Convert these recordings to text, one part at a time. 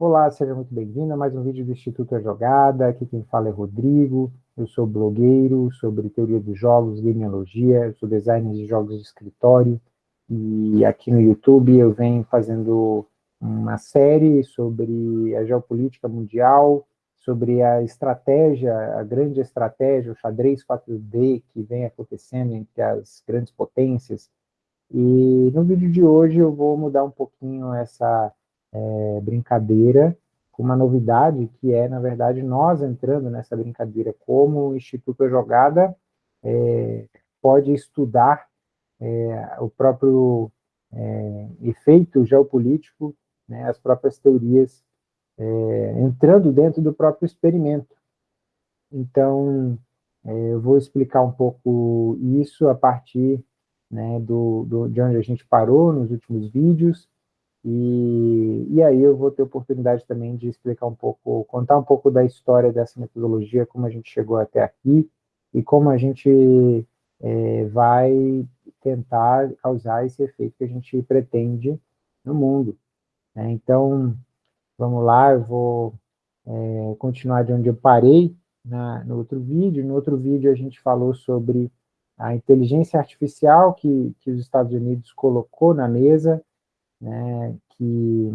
Olá, seja muito bem-vindo a mais um vídeo do Instituto A Jogada. Aqui quem fala é Rodrigo, eu sou blogueiro sobre teoria dos jogos, gameologia, sou designer de jogos de escritório, e aqui no YouTube eu venho fazendo uma série sobre a geopolítica mundial, sobre a estratégia, a grande estratégia, o xadrez 4D que vem acontecendo entre as grandes potências. E no vídeo de hoje eu vou mudar um pouquinho essa é, brincadeira com uma novidade que é, na verdade, nós entrando nessa brincadeira como o Instituto Jogada é, pode estudar é, o próprio é, efeito geopolítico, né, as próprias teorias, é, entrando dentro do próprio experimento. Então, eu vou explicar um pouco isso a partir né, do, do, de onde a gente parou nos últimos vídeos, e, e aí eu vou ter oportunidade também de explicar um pouco, contar um pouco da história dessa metodologia, como a gente chegou até aqui, e como a gente é, vai tentar causar esse efeito que a gente pretende no mundo. Né? Então, vamos lá, eu vou é, continuar de onde eu parei na, no outro vídeo. No outro vídeo a gente falou sobre a inteligência artificial que, que os Estados Unidos colocou na mesa, né, que,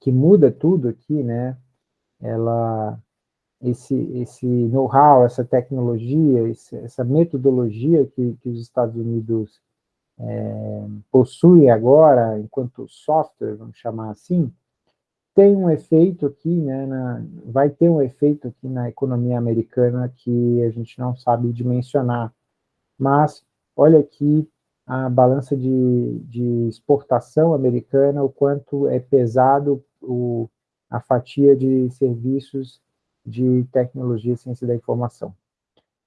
que muda tudo aqui, né, ela, esse, esse know-how, essa tecnologia, esse, essa metodologia que, que os Estados Unidos é, possuem agora, enquanto software, vamos chamar assim, tem um efeito aqui, né, na, vai ter um efeito aqui na economia americana que a gente não sabe dimensionar. Mas, olha aqui a balança de, de exportação americana, o quanto é pesado o, a fatia de serviços de tecnologia e ciência da informação.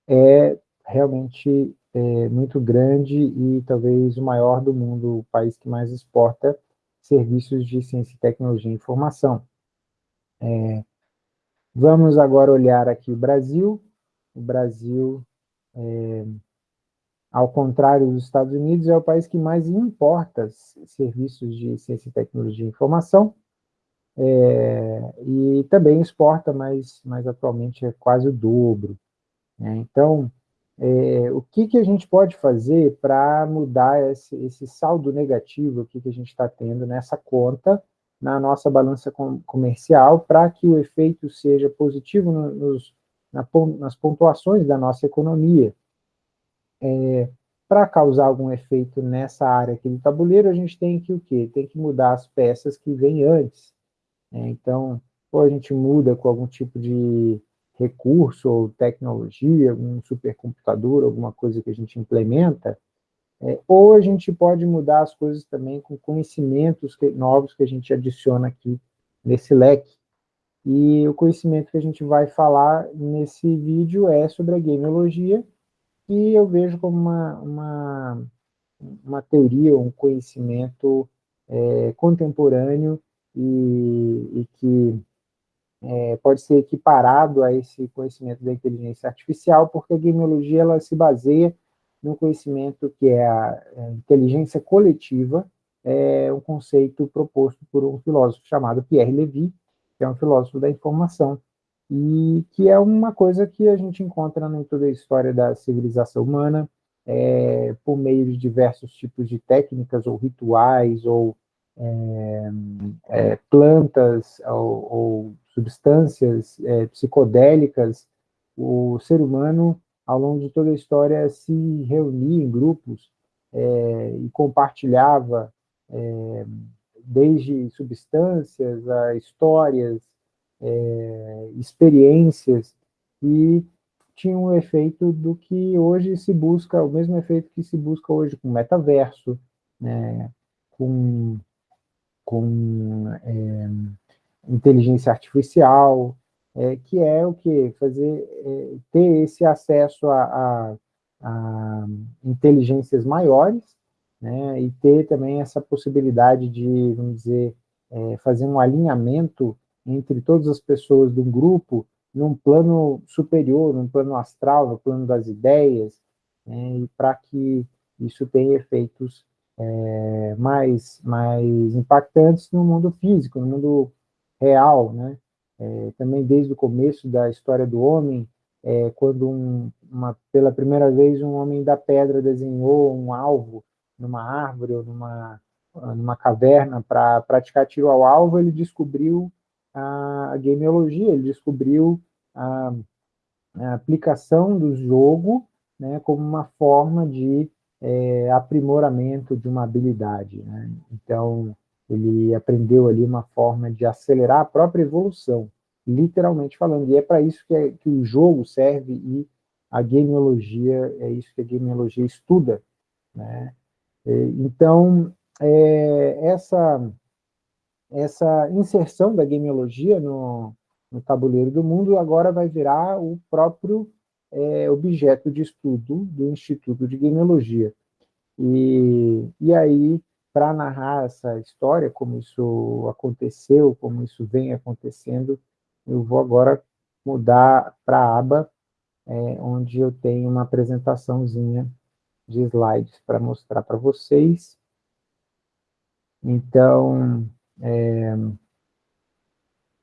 É realmente é, muito grande e talvez o maior do mundo, o país que mais exporta serviços de ciência, tecnologia e informação. É, vamos agora olhar aqui o Brasil. O Brasil é, ao contrário dos Estados Unidos, é o país que mais importa serviços de ciência, tecnologia e informação, é, e também exporta, mas, mas atualmente é quase o dobro. Né? Então, é, o que, que a gente pode fazer para mudar esse, esse, saldo negativo que, a gente está tendo nessa conta, na nossa balança com, comercial, para que o efeito seja positivo nos, na, nas pontuações da nossa economia, é, para causar algum efeito nessa área aqui do tabuleiro, a gente tem que o quê? Tem que mudar as peças que vêm antes. Né? Então, ou a gente muda com algum tipo de recurso ou tecnologia, algum supercomputador, alguma coisa que a gente implementa, é, ou a gente pode mudar as coisas também com conhecimentos que, novos que a gente adiciona aqui nesse leque. E o conhecimento que a gente vai falar nesse vídeo é sobre a gameologia, que eu vejo como uma, uma, uma teoria, um conhecimento é, contemporâneo e, e que é, pode ser equiparado a esse conhecimento da inteligência artificial, porque a gameologia ela se baseia no conhecimento que é a, a inteligência coletiva, é um conceito proposto por um filósofo chamado Pierre Levy, que é um filósofo da informação, e que é uma coisa que a gente encontra em toda a história da civilização humana, é, por meio de diversos tipos de técnicas ou rituais ou é, é, plantas ou, ou substâncias é, psicodélicas, o ser humano, ao longo de toda a história, se reunia em grupos é, e compartilhava é, desde substâncias a histórias, é, experiências e tinha um efeito do que hoje se busca, o mesmo efeito que se busca hoje com metaverso, né, com, com é, inteligência artificial, é, que é o que? Fazer, é, ter esse acesso a, a, a, inteligências maiores, né, e ter também essa possibilidade de, vamos dizer, é, fazer um alinhamento entre todas as pessoas de um grupo num plano superior, num plano astral, no plano das ideias, né, e para que isso tenha efeitos é, mais, mais impactantes no mundo físico, no mundo real, né? É, também desde o começo da história do homem, é, quando um, uma, pela primeira vez um homem da pedra desenhou um alvo numa árvore ou numa, numa caverna para praticar tiro ao alvo, ele descobriu a, a gameologia, ele descobriu a, a aplicação do jogo né, como uma forma de é, aprimoramento de uma habilidade. Né? Então, ele aprendeu ali uma forma de acelerar a própria evolução, literalmente falando. E é para isso que, é, que o jogo serve e a gameologia, é isso que a gameologia estuda. Né? Então, é, essa, essa inserção da gameologia no, no tabuleiro do mundo agora vai virar o próprio é, objeto de estudo do Instituto de Gameologia. E, e aí, para narrar essa história, como isso aconteceu, como isso vem acontecendo, eu vou agora mudar para a aba é, onde eu tenho uma apresentaçãozinha de slides para mostrar para vocês. Então, é,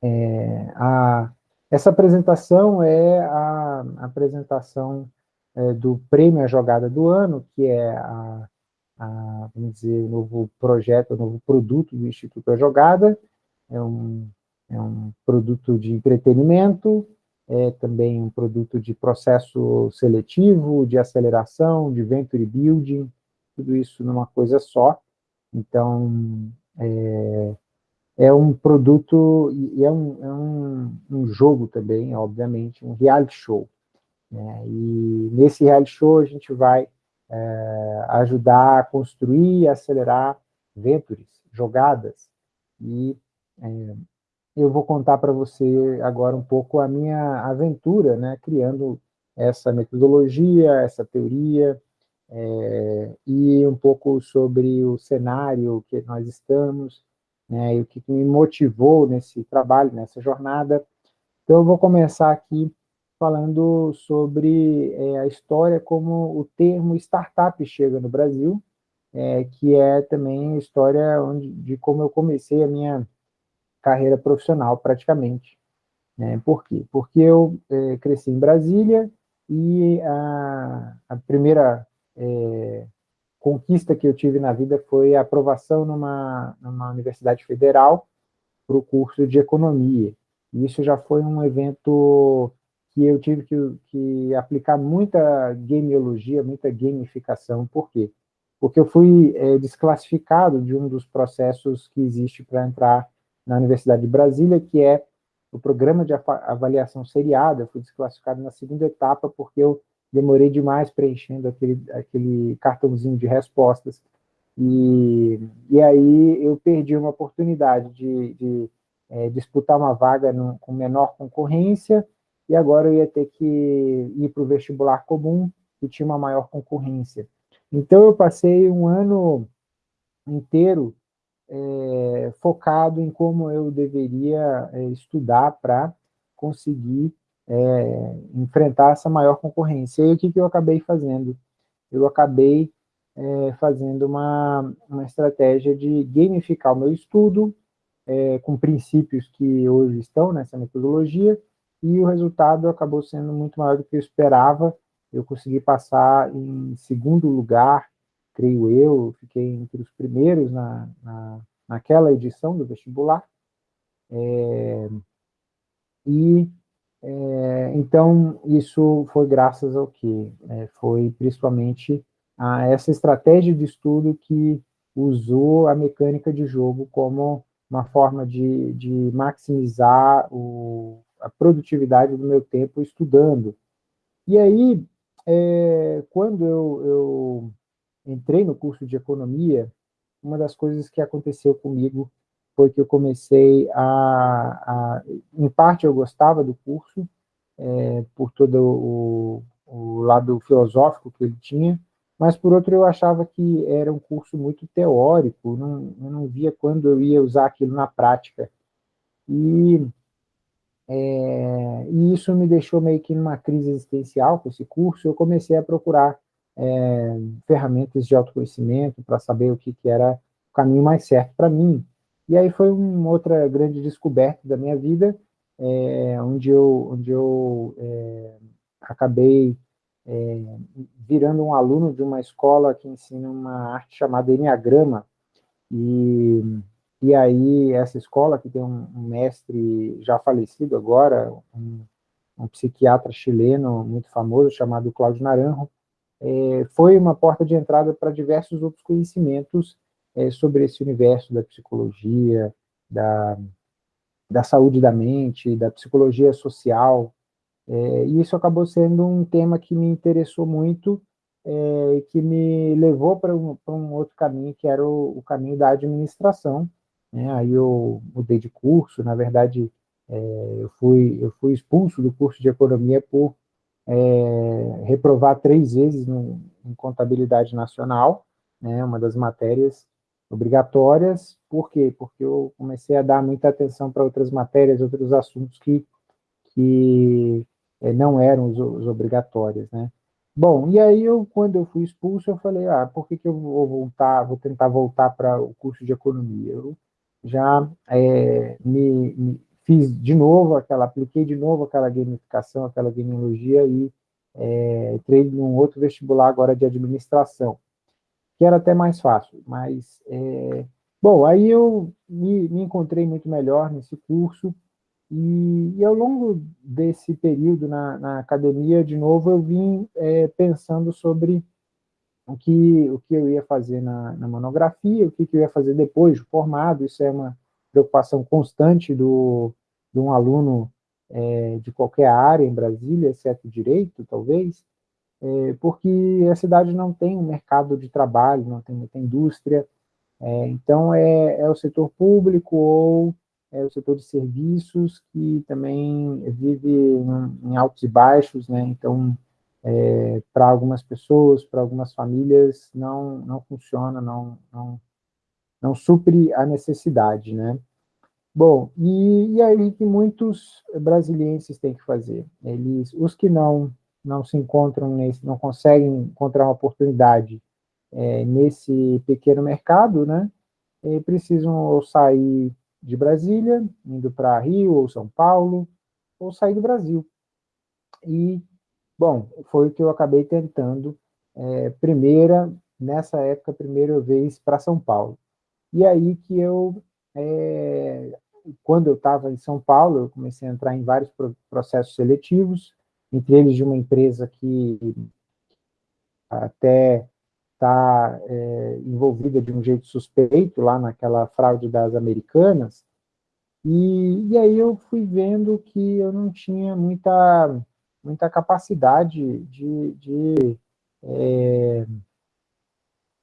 é, a, essa apresentação é a, a apresentação é, do Prêmio à Jogada do Ano, que é a, a, vamos dizer, o novo projeto, o novo produto do Instituto A Jogada, é um, é um produto de entretenimento, é também um produto de processo seletivo, de aceleração, de venture building, tudo isso numa coisa só. Então, é, é um produto, e é um, é um, um jogo também, obviamente, um reality show. Né? E nesse reality show a gente vai é, ajudar a construir e acelerar ventures, jogadas, e é, eu vou contar para você agora um pouco a minha aventura, né, criando essa metodologia, essa teoria, é, e um pouco sobre o cenário que nós estamos, né, e o que me motivou nesse trabalho, nessa jornada. Então, eu vou começar aqui falando sobre é, a história como o termo startup chega no Brasil, é, que é também a história onde, de como eu comecei a minha carreira profissional, praticamente. Né? Por quê? Porque eu é, cresci em Brasília e a, a primeira é, conquista que eu tive na vida foi a aprovação numa, numa universidade federal para o curso de economia. E isso já foi um evento que eu tive que, que aplicar muita gameologia, muita gamificação. Por quê? Porque eu fui é, desclassificado de um dos processos que existe para entrar na Universidade de Brasília, que é o programa de avaliação seriada, eu fui desclassificado na segunda etapa porque eu demorei demais preenchendo aquele, aquele cartãozinho de respostas, e, e aí eu perdi uma oportunidade de, de é, disputar uma vaga no, com menor concorrência, e agora eu ia ter que ir para o vestibular comum, que tinha uma maior concorrência. Então eu passei um ano inteiro é, focado em como eu deveria é, estudar para conseguir é, enfrentar essa maior concorrência. E o que, que eu acabei fazendo? Eu acabei é, fazendo uma, uma estratégia de gamificar o meu estudo, é, com princípios que hoje estão nessa metodologia, e o resultado acabou sendo muito maior do que eu esperava. Eu consegui passar em segundo lugar creio eu, fiquei entre os primeiros na, na, naquela edição do vestibular. É, e, é, então, isso foi graças ao que? É, foi principalmente a essa estratégia de estudo que usou a mecânica de jogo como uma forma de, de maximizar o, a produtividade do meu tempo estudando. E aí, é, quando eu, eu entrei no curso de economia, uma das coisas que aconteceu comigo foi que eu comecei a, a em parte eu gostava do curso, é, por todo o, o lado filosófico que ele tinha, mas por outro eu achava que era um curso muito teórico, não, eu não via quando eu ia usar aquilo na prática. E, é, e isso me deixou meio que numa crise existencial com esse curso, eu comecei a procurar é, ferramentas de autoconhecimento para saber o que, que era o caminho mais certo para mim. E aí foi uma outra grande descoberta da minha vida, é, onde eu, onde eu é, acabei é, virando um aluno de uma escola que ensina uma arte chamada Enneagrama, e, e aí essa escola, que tem um, um mestre já falecido agora, um, um, psiquiatra chileno muito famoso, chamado Cláudio Naranjo, é, foi uma porta de entrada para diversos outros conhecimentos é, sobre esse universo da psicologia, da, da saúde da mente, da psicologia social, é, e isso acabou sendo um tema que me interessou muito é, e que me levou para um, um, outro caminho, que era o, o caminho da administração. Né? Aí eu mudei de curso, na verdade, é, eu, fui, eu fui expulso do curso de economia por é, reprovar três vezes no, em contabilidade nacional, né, uma das matérias obrigatórias. Por quê? Porque eu comecei a dar muita atenção para outras matérias, outros assuntos que, que é, não eram os, os, obrigatórios, né? Bom, e aí eu, quando eu fui expulso, eu falei, ah, por que, que eu vou voltar, vou tentar voltar para o curso de economia? Eu já é, me, me, fiz de novo aquela, apliquei de novo aquela gamificação, aquela genealogia e é, entrei num outro vestibular agora de administração, que era até mais fácil, mas, é, bom, aí eu me, me encontrei muito melhor nesse curso, e, e, ao longo desse período na, na, academia, de novo, eu vim é, pensando sobre o que, o que eu ia fazer na, na monografia, o que, que, eu ia fazer depois de formado, isso é uma preocupação constante do, de um aluno é, de qualquer área em Brasília, exceto direito, talvez, é, porque a cidade não tem um mercado de trabalho, não tem muita indústria, é, então é, é o setor público ou é o setor de serviços, que também vive em, altos e baixos, né? então, é, para algumas pessoas, para algumas famílias, não, não funciona, não, não, não supre a necessidade. Né? Bom, e, e aí que muitos brasilienses têm que fazer? Eles, os que não, não se encontram, nesse, não conseguem encontrar uma oportunidade é, nesse pequeno mercado, né? E precisam sair de Brasília, indo para Rio ou São Paulo, ou sair do Brasil. E, bom, foi o que eu acabei tentando, é, primeira, nessa época, primeira vez para São Paulo. E aí que eu, é, quando eu estava em São Paulo, eu comecei a entrar em vários processos seletivos, entre eles de uma empresa que até está é, envolvida de um jeito suspeito lá naquela fraude das americanas, e, e aí eu fui vendo que eu não tinha muita, muita capacidade de, de é,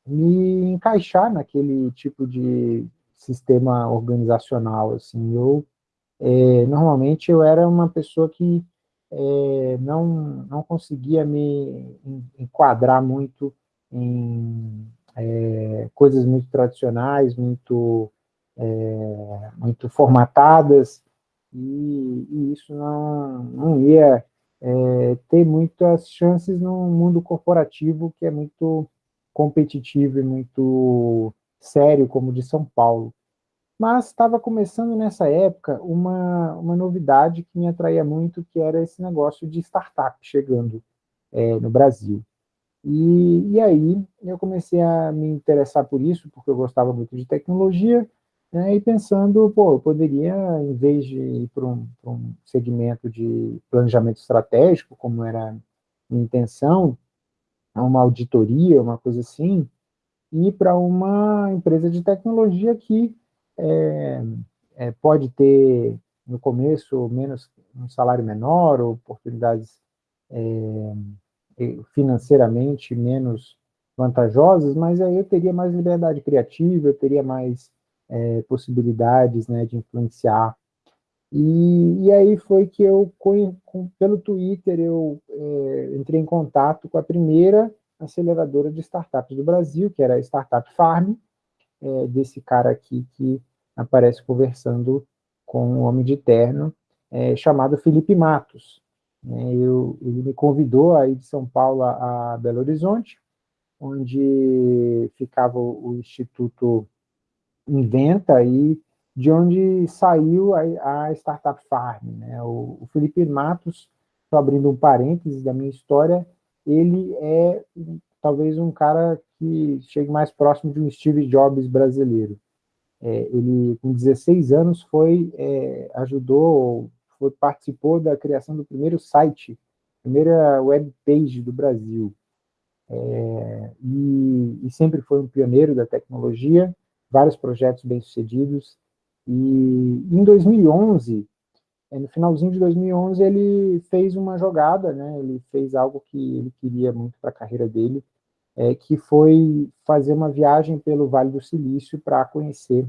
me encaixar naquele tipo de sistema organizacional, assim, eu, é, normalmente eu era uma pessoa que é, não, não conseguia me enquadrar muito em é, coisas muito tradicionais, muito, é, muito formatadas, e, e, isso não, não ia é, ter muitas chances no mundo corporativo, que é muito competitivo e muito sério, como o de São Paulo. Mas estava começando nessa época uma, uma novidade que me atraía muito, que era esse negócio de startup chegando é, no Brasil. E, e aí eu comecei a me interessar por isso, porque eu gostava muito de tecnologia, né, e pensando, pô, eu poderia, em vez de ir para um, um, segmento de planejamento estratégico, como era minha intenção, uma auditoria, uma coisa assim, ir para uma empresa de tecnologia que é, é, pode ter, no começo, menos um salário menor, oportunidades é, financeiramente menos vantajosas, mas aí eu teria mais liberdade criativa, eu teria mais é, possibilidades né, de influenciar. E, e, aí foi que eu, pelo Twitter, eu é, entrei em contato com a primeira aceleradora de startups do Brasil, que era a Startup Farm, é, desse cara aqui que aparece conversando com o homem de terno, é, chamado Felipe Matos. Né, eu, ele me convidou a ir de São Paulo a, Belo Horizonte, onde ficava o, Instituto Inventa, e de onde saiu a, a Startup Farm. Né? O, o, Felipe Matos, abrindo um parênteses da minha história, ele é talvez um cara que chegue mais próximo de um Steve Jobs brasileiro. É, ele, com 16 anos, foi, é, ajudou, foi, participou da criação do primeiro site, primeira web page do Brasil. É, e, e, sempre foi um pioneiro da tecnologia, vários projetos bem-sucedidos, e em 2011, é, no finalzinho de 2011, ele fez uma jogada, né? ele fez algo que ele queria muito para a carreira dele, é, que foi fazer uma viagem pelo Vale do Silício para conhecer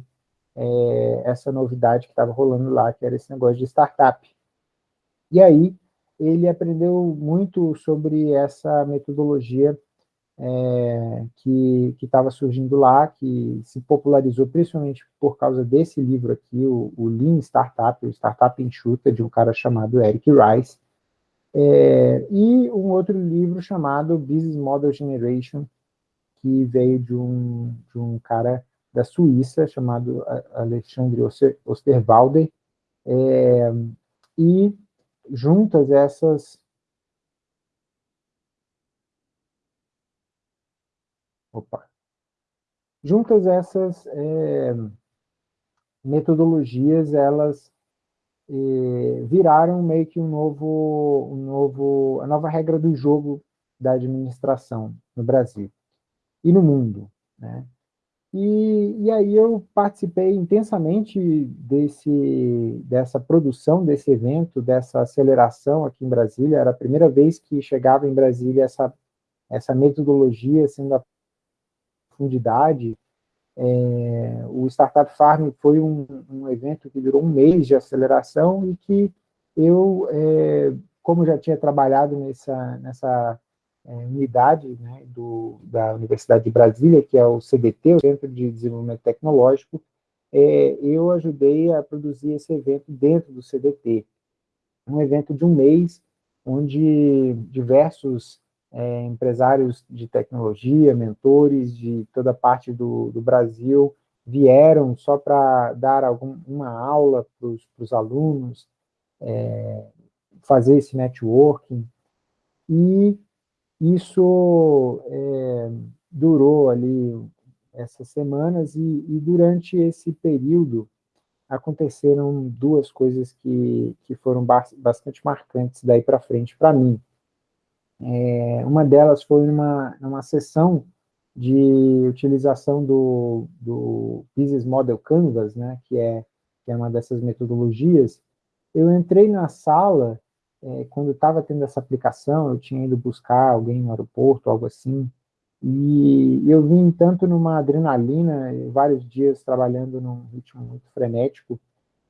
é, essa novidade que estava rolando lá, que era esse negócio de startup. E aí, ele aprendeu muito sobre essa metodologia é, que estava surgindo lá, que se popularizou principalmente por causa desse livro aqui, o, o Lean Startup, o Startup Enxuta, de um cara chamado Eric Rice, é, e um outro livro chamado Business Model Generation, que veio de um, de um cara da Suíça, chamado Alexandre Osterwalder, é, e juntas essas Opa. Juntas essas é, metodologias, elas viraram meio que um novo, um novo, a nova regra do jogo da administração no Brasil e no mundo. Né? E, e aí eu participei intensamente desse, dessa produção, desse evento, dessa aceleração aqui em Brasília. Era a primeira vez que chegava em Brasília essa, essa metodologia sendo profundidade. É, o Startup Farm foi um, um, evento que durou um mês de aceleração e que eu, é, como já tinha trabalhado nessa, nessa é, unidade né, do, da Universidade de Brasília, que é o CDT, o Centro de Desenvolvimento Tecnológico, é, eu ajudei a produzir esse evento dentro do CDT. Um evento de um mês, onde diversos é, empresários de tecnologia, mentores de toda parte do, do Brasil, vieram só para dar uma aula para os alunos, é, fazer esse networking, e isso é, durou ali essas semanas, e, e, durante esse período aconteceram duas coisas que, que foram bastante marcantes daí para frente para mim. É, uma delas foi numa, numa sessão de utilização do, do Business Model Canvas, né, que, é, que é uma dessas metodologias. Eu entrei na sala, é, quando estava tendo essa aplicação, eu tinha ido buscar alguém no aeroporto, algo assim, e eu vim tanto numa adrenalina, vários dias trabalhando num ritmo muito frenético,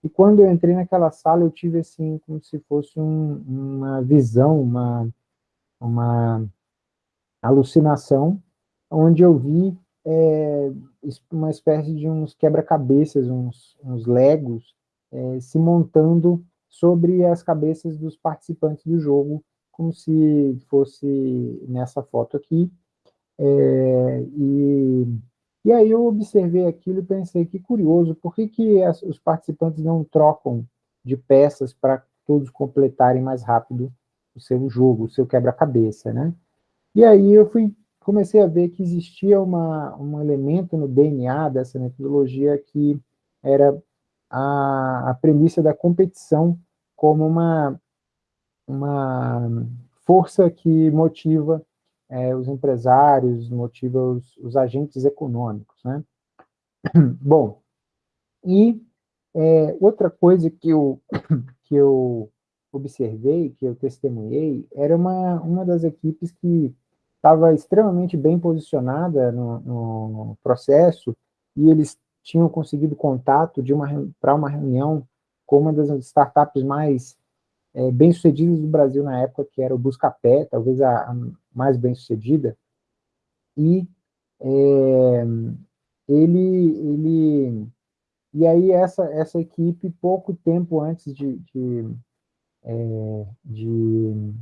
e quando eu entrei naquela sala, eu tive assim, como se fosse um, uma visão, uma uma alucinação, onde eu vi é, uma espécie de uns quebra-cabeças, uns, uns legos, é, se montando sobre as cabeças dos participantes do jogo, como se fosse nessa foto aqui. É, e, e aí eu observei aquilo e pensei, que curioso, por que, que as, os participantes não trocam de peças para todos completarem mais rápido o seu jogo, o seu quebra-cabeça, né? E aí eu fui, comecei a ver que existia uma, um elemento no DNA dessa metodologia que era a, a premissa da competição como uma, uma força que motiva é, os empresários, motiva os, os agentes econômicos, né? Bom, e é, outra coisa que eu, que eu observei, que eu testemunhei, era uma, uma das equipes que estava extremamente bem posicionada no, no, processo e eles tinham conseguido contato para uma reunião com uma das startups mais é, bem-sucedidas do Brasil na época, que era o Buscapé, talvez a, a mais bem-sucedida, e é, ele, ele, e aí essa, essa equipe, pouco tempo antes de, de é, de,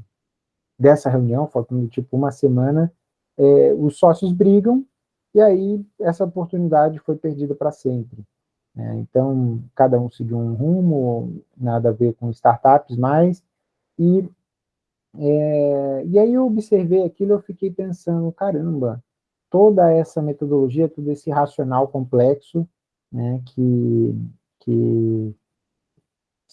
dessa reunião, faltando tipo uma semana, é, os sócios brigam, e aí essa oportunidade foi perdida para sempre. Né? Então, cada um seguiu um rumo, nada a ver com startups mais, e, é, e aí eu observei aquilo, eu fiquei pensando, caramba, toda essa metodologia, todo esse racional complexo, né, que, que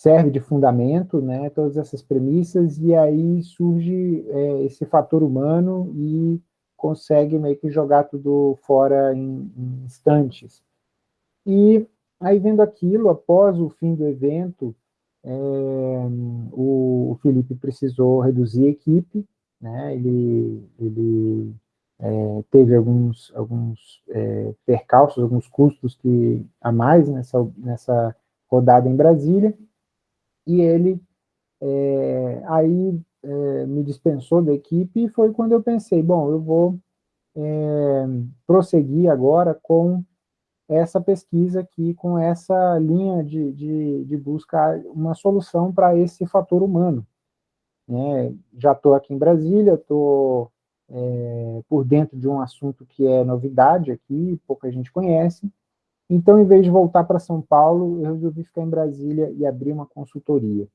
serve de fundamento, né, todas essas premissas, e aí surge é, esse fator humano e consegue meio que jogar tudo fora em, em instantes. E aí, vendo aquilo, após o fim do evento, é, o, o, Felipe precisou reduzir a equipe, né, ele, ele é, teve alguns, alguns é, percalços, alguns custos que, a mais nessa, nessa rodada em Brasília, e ele é, aí é, me dispensou da equipe, e foi quando eu pensei, bom, eu vou é, prosseguir agora com essa pesquisa aqui, com essa linha de, de, de buscar uma solução para esse fator humano. É, já estou aqui em Brasília, estou é, por dentro de um assunto que é novidade aqui, pouca gente conhece, então, em vez de voltar para São Paulo, eu resolvi ficar em Brasília e abrir uma consultoria.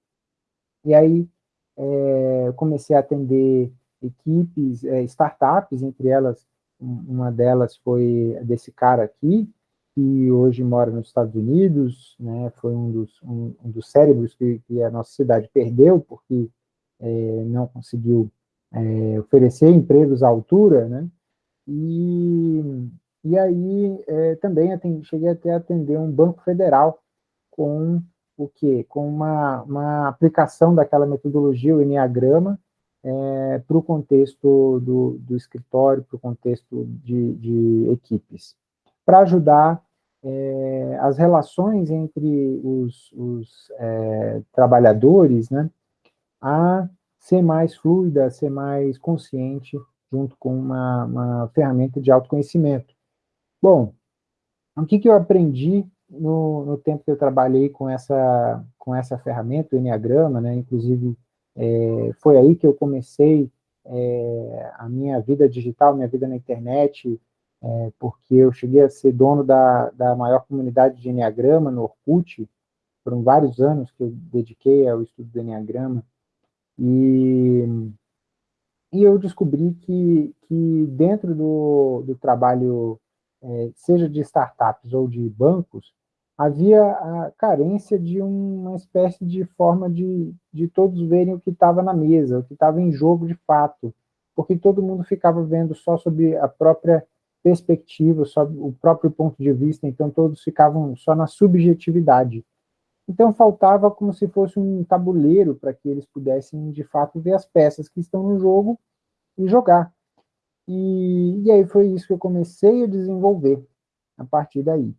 E aí, é, comecei a atender equipes, é, startups, entre elas, uma delas foi desse cara aqui, que hoje mora nos Estados Unidos, né, foi um dos, um, um dos cérebros que, que, a nossa cidade perdeu, porque é, não conseguiu é, oferecer empregos à altura, né, e, e aí é, também cheguei até a atender um banco federal com o quê? Com uma, uma aplicação daquela metodologia, o Enneagrama, é, para o contexto do, do escritório, para o contexto de, de equipes, para ajudar é, as relações entre os, os é, trabalhadores né, a ser mais fluida, a ser mais consciente, junto com uma, uma ferramenta de autoconhecimento. Bom, o que, que eu aprendi no, no tempo que eu trabalhei com essa, com essa ferramenta, o Enneagrama, né, inclusive é, foi aí que eu comecei é, a minha vida digital, minha vida na internet, é, porque eu cheguei a ser dono da, da maior comunidade de Enneagrama no Orkut, foram vários anos que eu dediquei ao estudo do Enneagrama, e, e eu descobri que, que dentro do, do trabalho, seja de startups ou de bancos, havia a carência de uma espécie de forma de, de todos verem o que estava na mesa, o que estava em jogo de fato, porque todo mundo ficava vendo só sobre a própria perspectiva, só o próprio ponto de vista, então todos ficavam só na subjetividade. Então faltava como se fosse um tabuleiro para que eles pudessem, de fato, ver as peças que estão no jogo e jogar. E, e aí foi isso que eu comecei a desenvolver a partir daí.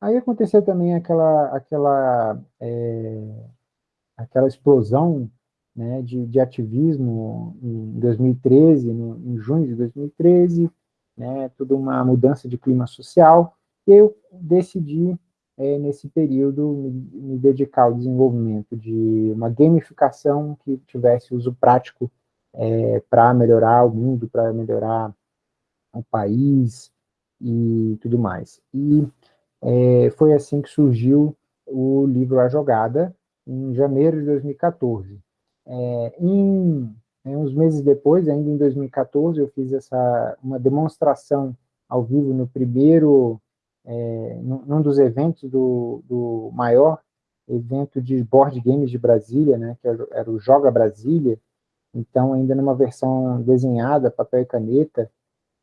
Aí aconteceu também aquela, aquela, é, aquela explosão né, de, de ativismo em 2013, no, em junho de 2013, né, toda uma mudança de clima social, e eu decidi é, nesse período, me, me, dedicar ao desenvolvimento de uma gamificação que tivesse uso prático é, para melhorar o mundo, para melhorar o país e tudo mais. E é, foi assim que surgiu o livro A Jogada, em janeiro de 2014. É, em, em, uns meses depois, ainda em 2014, eu fiz essa, uma demonstração ao vivo no primeiro é, num dos eventos do, do maior evento de board games de Brasília, né, que era o Joga Brasília, então ainda numa versão desenhada, papel e caneta,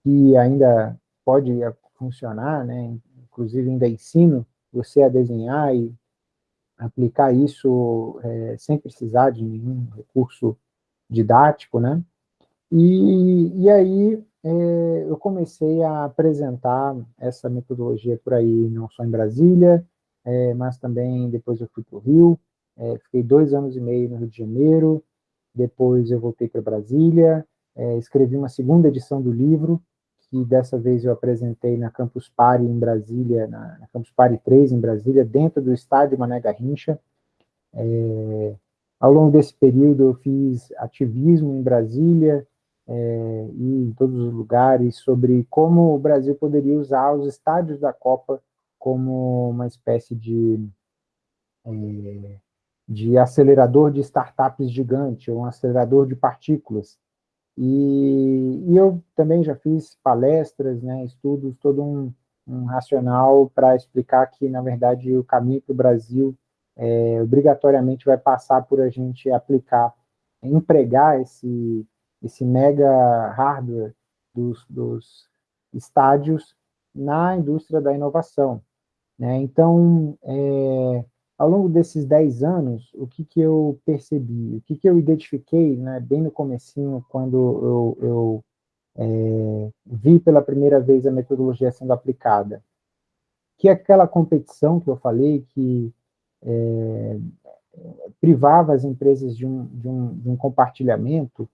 que ainda pode funcionar, né, inclusive ainda ensino você a desenhar e aplicar isso é, sem precisar de nenhum recurso didático, né, e, e aí é, eu comecei a apresentar essa metodologia por aí, não só em Brasília, é, mas também depois eu fui para o Rio, é, fiquei dois anos e meio no Rio de Janeiro, depois eu voltei para Brasília, é, escrevi uma segunda edição do livro, que dessa vez eu apresentei na Campus Party em Brasília, na, na Campus Party 3 em Brasília, dentro do estádio Mané Garrincha. É, ao longo desse período eu fiz ativismo em Brasília, é, e em todos os lugares sobre como o Brasil poderia usar os estádios da Copa como uma espécie de, é, de acelerador de startups gigante, um acelerador de partículas. E, e eu também já fiz palestras, né, estudos, todo um, um racional para explicar que, na verdade, o caminho para o Brasil é, obrigatoriamente vai passar por a gente aplicar, empregar esse, esse mega hardware dos, dos estádios na indústria da inovação. Né? Então, é, ao longo desses 10 anos, o que, que eu percebi, o que, que eu identifiquei, né, bem no comecinho, quando eu, eu é, vi pela primeira vez a metodologia sendo aplicada, que aquela competição que eu falei, que é, privava as empresas de um, de um, de um compartilhamento,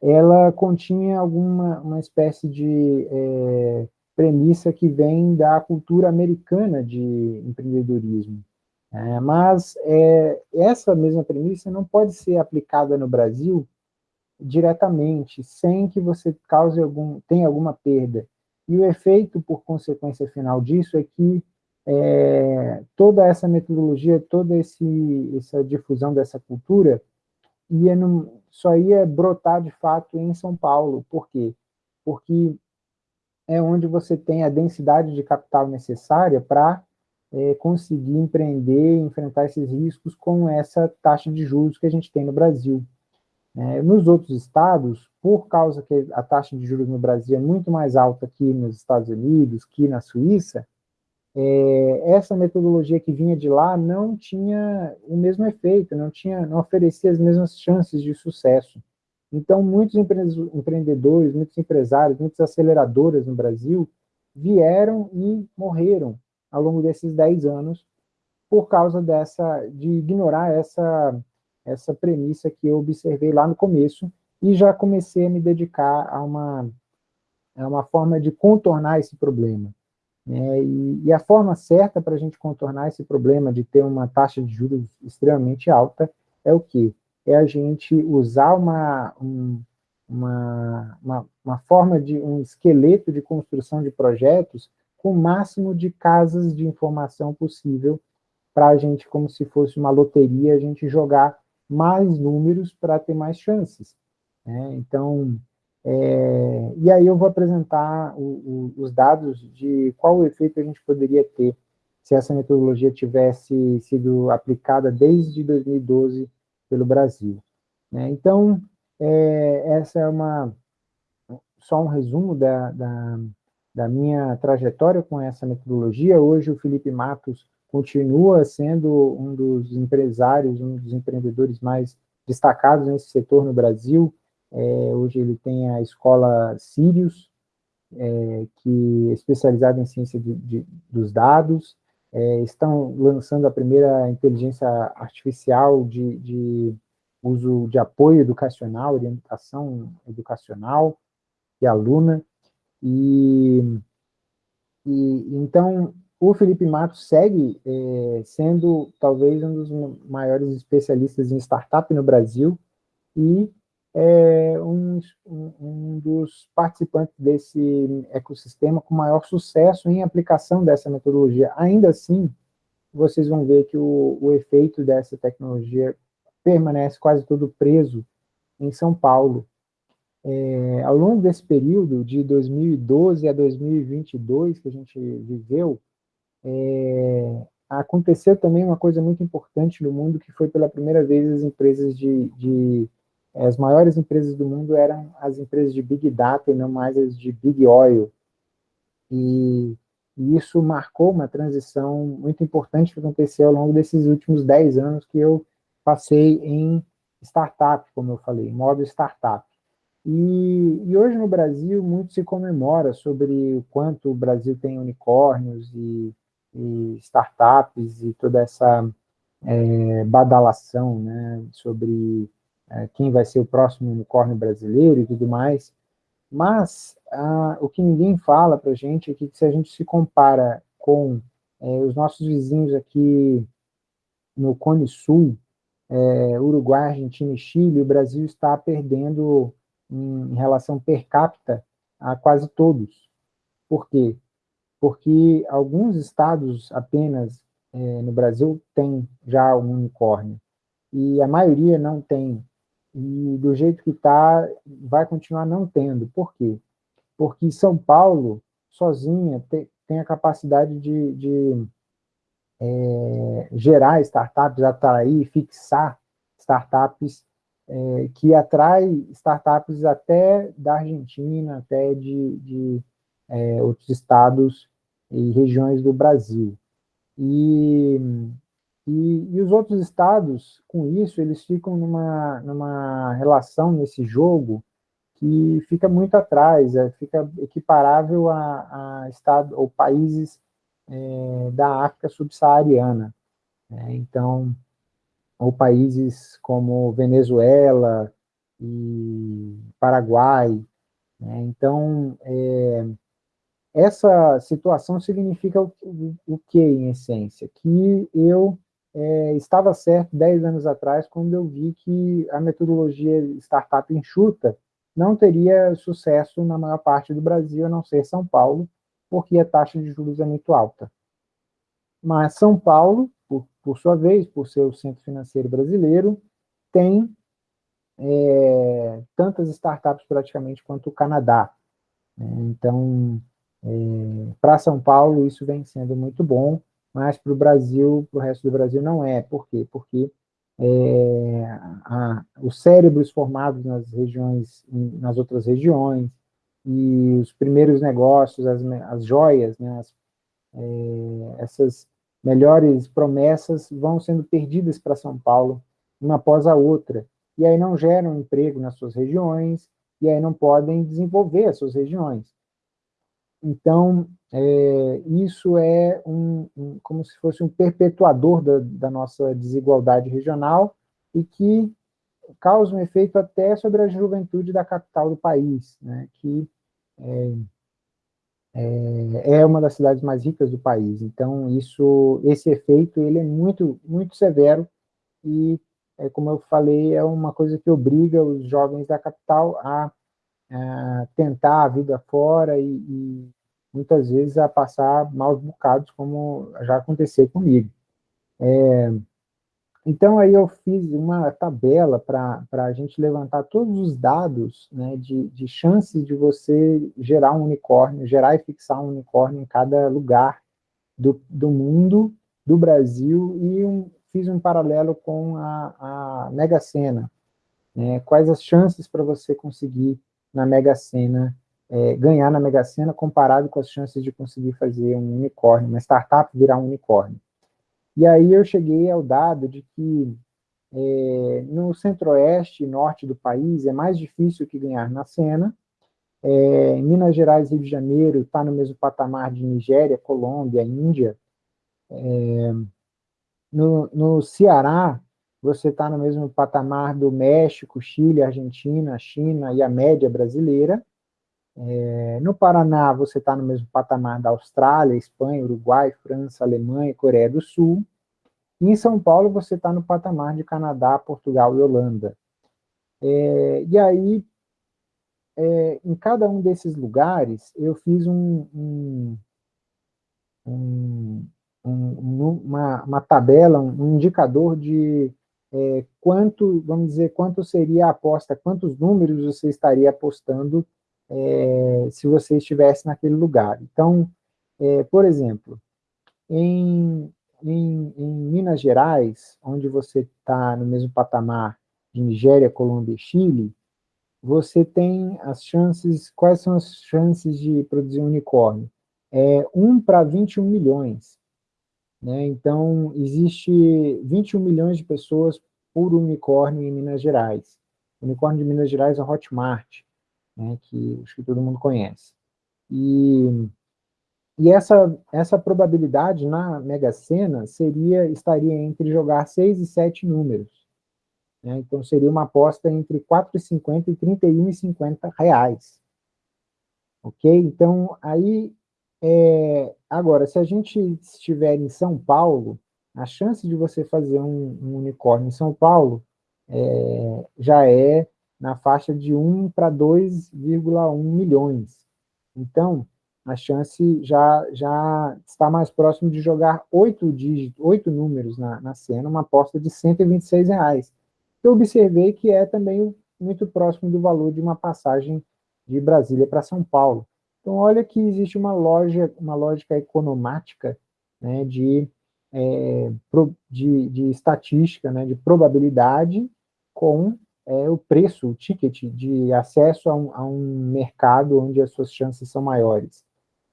ela continha alguma uma espécie de é, premissa que vem da cultura americana de empreendedorismo. É, mas é, essa mesma premissa não pode ser aplicada no Brasil diretamente, sem que você cause algum, tenha alguma perda. E o efeito, por consequência final disso, é que é, toda essa metodologia, toda esse, essa difusão dessa cultura, ia no, só ia brotar de fato em São Paulo. Por quê? Porque é onde você tem a densidade de capital necessária para é, conseguir empreender, enfrentar esses riscos com essa taxa de juros que a gente tem no Brasil. É, nos outros estados, por causa que a taxa de juros no Brasil é muito mais alta que nos Estados Unidos, que na Suíça, é, essa metodologia que vinha de lá não tinha o mesmo efeito, não, tinha, não oferecia as mesmas chances de sucesso. Então, muitos empreendedores, muitos empresários, muitas aceleradoras no Brasil vieram e morreram ao longo desses 10 anos por causa dessa, de ignorar essa, essa premissa que eu observei lá no começo e já comecei a me dedicar a uma, a uma forma de contornar esse problema. É, e, e, a forma certa para a gente contornar esse problema de ter uma taxa de juros extremamente alta é o quê? É a gente usar uma, um, uma, uma, uma forma de um esqueleto de construção de projetos com o máximo de casas de informação possível para a gente, como se fosse uma loteria, a gente jogar mais números para ter mais chances. Né? Então, é, e aí eu vou apresentar o, o, os dados de qual o efeito a gente poderia ter se essa metodologia tivesse sido aplicada desde 2012 pelo Brasil. Né? Então, é, essa é uma, só um resumo da, da, da minha trajetória com essa metodologia. Hoje o Felipe Matos continua sendo um dos empresários, um dos empreendedores mais destacados nesse setor no Brasil, é, hoje ele tem a escola Sirius, é, que é especializada em ciência de, de, dos dados, é, estão lançando a primeira inteligência artificial de, de, uso de apoio educacional, orientação educacional e aluna, e, e então o Felipe Matos segue é, sendo talvez um dos maiores especialistas em startup no Brasil, e é um, um, dos participantes desse ecossistema com maior sucesso em aplicação dessa metodologia. Ainda assim, vocês vão ver que o, o efeito dessa tecnologia permanece quase todo preso em São Paulo. É, ao longo desse período, de 2012 a 2022, que a gente viveu, é, aconteceu também uma coisa muito importante no mundo, que foi pela primeira vez as empresas de, de as maiores empresas do mundo eram as empresas de Big Data e não mais as de Big Oil. E, e isso marcou uma transição muito importante que aconteceu ao longo desses últimos 10 anos que eu passei em startup, como eu falei, modo startup. E, e, hoje no Brasil muito se comemora sobre o quanto o Brasil tem unicórnios e, e startups e toda essa é, badalação né, sobre é, quem vai ser o próximo unicórnio brasileiro e tudo mais, mas ah, o que ninguém fala para a gente é que se a gente se compara com é, os nossos vizinhos aqui no Cone Sul, é, Uruguai, Argentina e Chile, o Brasil está perdendo em, relação per capita a quase todos. Por quê? porque alguns estados apenas é, no Brasil têm já um unicórnio, e a maioria não tem. E do jeito que está, vai continuar não tendo. Por quê? Porque São Paulo, sozinha, tem, tem a capacidade de, de é, gerar startups, atrair, fixar startups é, que atrai startups até da Argentina, até de, de é, outros estados e regiões do Brasil. E, e, e, os outros estados, com isso, eles ficam numa, numa relação nesse jogo que fica muito atrás, é, fica equiparável a, a estado, ou países é, da África subsaariana. Né? Então, ou países como Venezuela e Paraguai. Né? Então, é, essa situação significa o, o, que, em essência? Que eu é, estava certo 10 anos atrás, quando eu vi que a metodologia startup enxuta não teria sucesso na maior parte do Brasil, a não ser São Paulo, porque a taxa de juros é muito alta. Mas São Paulo, por, sua vez, por ser o centro financeiro brasileiro, tem é, tantas startups praticamente quanto o Canadá. Né? Então, é, para São Paulo, isso vem sendo muito bom, mas para o Brasil, para o resto do Brasil, não é. Por quê? Porque é, a, os cérebros formados nas regiões, nas outras regiões, e os primeiros negócios, as, as joias, né, as, é, essas melhores promessas vão sendo perdidas para São Paulo, uma após a outra, e aí não geram emprego nas suas regiões, e aí não podem desenvolver as suas regiões. Então, é, isso é um, um, como se fosse um perpetuador da, da, nossa desigualdade regional e que causa um efeito até sobre a juventude da capital do país, né, que é, é, é, uma das cidades mais ricas do país. Então, isso, esse efeito ele é muito, muito severo e, é, como eu falei, é uma coisa que obriga os jovens da capital a tentar a vida fora e, e, muitas vezes a passar maus bocados, como já aconteceu comigo. É, então, aí eu fiz uma tabela para a gente levantar todos os dados né, de, de chances de você gerar um unicórnio, gerar e fixar um unicórnio em cada lugar do, do mundo, do Brasil, e um, fiz um paralelo com a, a Mega Sena. Né, quais as chances para você conseguir na Mega Sena, é, ganhar na Mega Sena comparado com as chances de conseguir fazer um unicórnio, uma startup virar um unicórnio. E aí eu cheguei ao dado de que é, no centro-oeste e norte do país é mais difícil que ganhar na Sena, é, Minas Gerais e Rio de Janeiro está no mesmo patamar de Nigéria, Colômbia, Índia, é, no, no Ceará você está no mesmo patamar do México, Chile, Argentina, China e a média brasileira. É, no Paraná, você está no mesmo patamar da Austrália, Espanha, Uruguai, França, Alemanha, Coreia do Sul. E em São Paulo, você está no patamar de Canadá, Portugal e Holanda. É, e aí, é, em cada um desses lugares, eu fiz um, um, um, uma, uma, tabela, um indicador de é, quanto, vamos dizer, quanto seria a aposta, quantos números você estaria apostando é, se você estivesse naquele lugar. Então, é, por exemplo, em, em, em, Minas Gerais, onde você está no mesmo patamar de Nigéria, Colômbia e Chile, você tem as chances, quais são as chances de produzir um unicórnio? É 1 para 21 milhões. Né? Então, existe 21 milhões de pessoas por unicórnio em Minas Gerais. O unicórnio de Minas Gerais é Hotmart, né? que acho que todo mundo conhece. E, e essa, essa probabilidade na Mega Sena seria, estaria entre jogar 6 e 7 números. Né? Então, seria uma aposta entre 4,50 e 31,50 reais. Ok? Então, aí é, agora, se a gente estiver em São Paulo, a chance de você fazer um, um unicórnio em São Paulo é, já é na faixa de 1 para 2,1 milhões. Então, a chance já, já está mais próximo de jogar oito dígitos, oito números na, na cena, uma aposta de 126 reais. Eu observei que é também muito próximo do valor de uma passagem de Brasília para São Paulo. Então, olha que existe uma, loja, uma lógica economática né, de, é, de, de, estatística, né, de probabilidade com é, o preço, o ticket de acesso a um, a um, mercado onde as suas chances são maiores.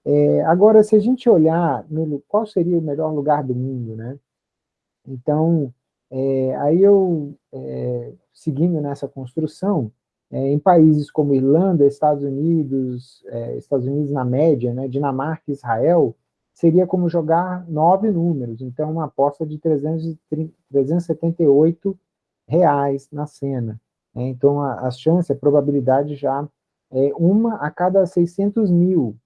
É, agora, se a gente olhar no, qual seria o melhor lugar do mundo, né? Então, é, aí eu, é, seguindo nessa construção, é, em países como Irlanda, Estados Unidos, é, Estados Unidos na média, né, Dinamarca Israel, seria como jogar nove números, então uma aposta de 330, 378 reais na cena. Né, então a, a chance, a probabilidade já é uma a cada 600 mil,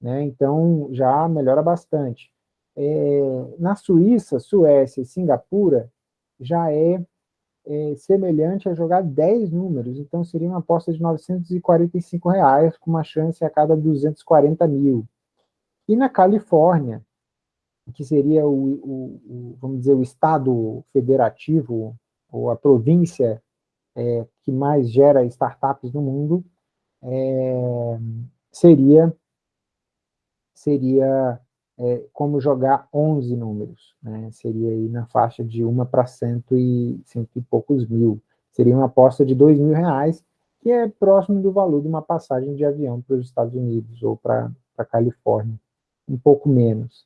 né, então já melhora bastante. É, na Suíça, Suécia e Singapura, já é é, semelhante a jogar 10 números, então seria uma aposta de 945 reais, com uma chance a cada 240 mil. E na Califórnia, que seria o, o, o vamos dizer, o estado federativo, ou a província é, que mais gera startups no mundo, é, seria, seria é, como jogar 11 números, né? seria aí na faixa de uma para cento e, cento e poucos mil, seria uma aposta de dois mil reais, que é próximo do valor de uma passagem de avião para os Estados Unidos ou para a Califórnia, um pouco menos.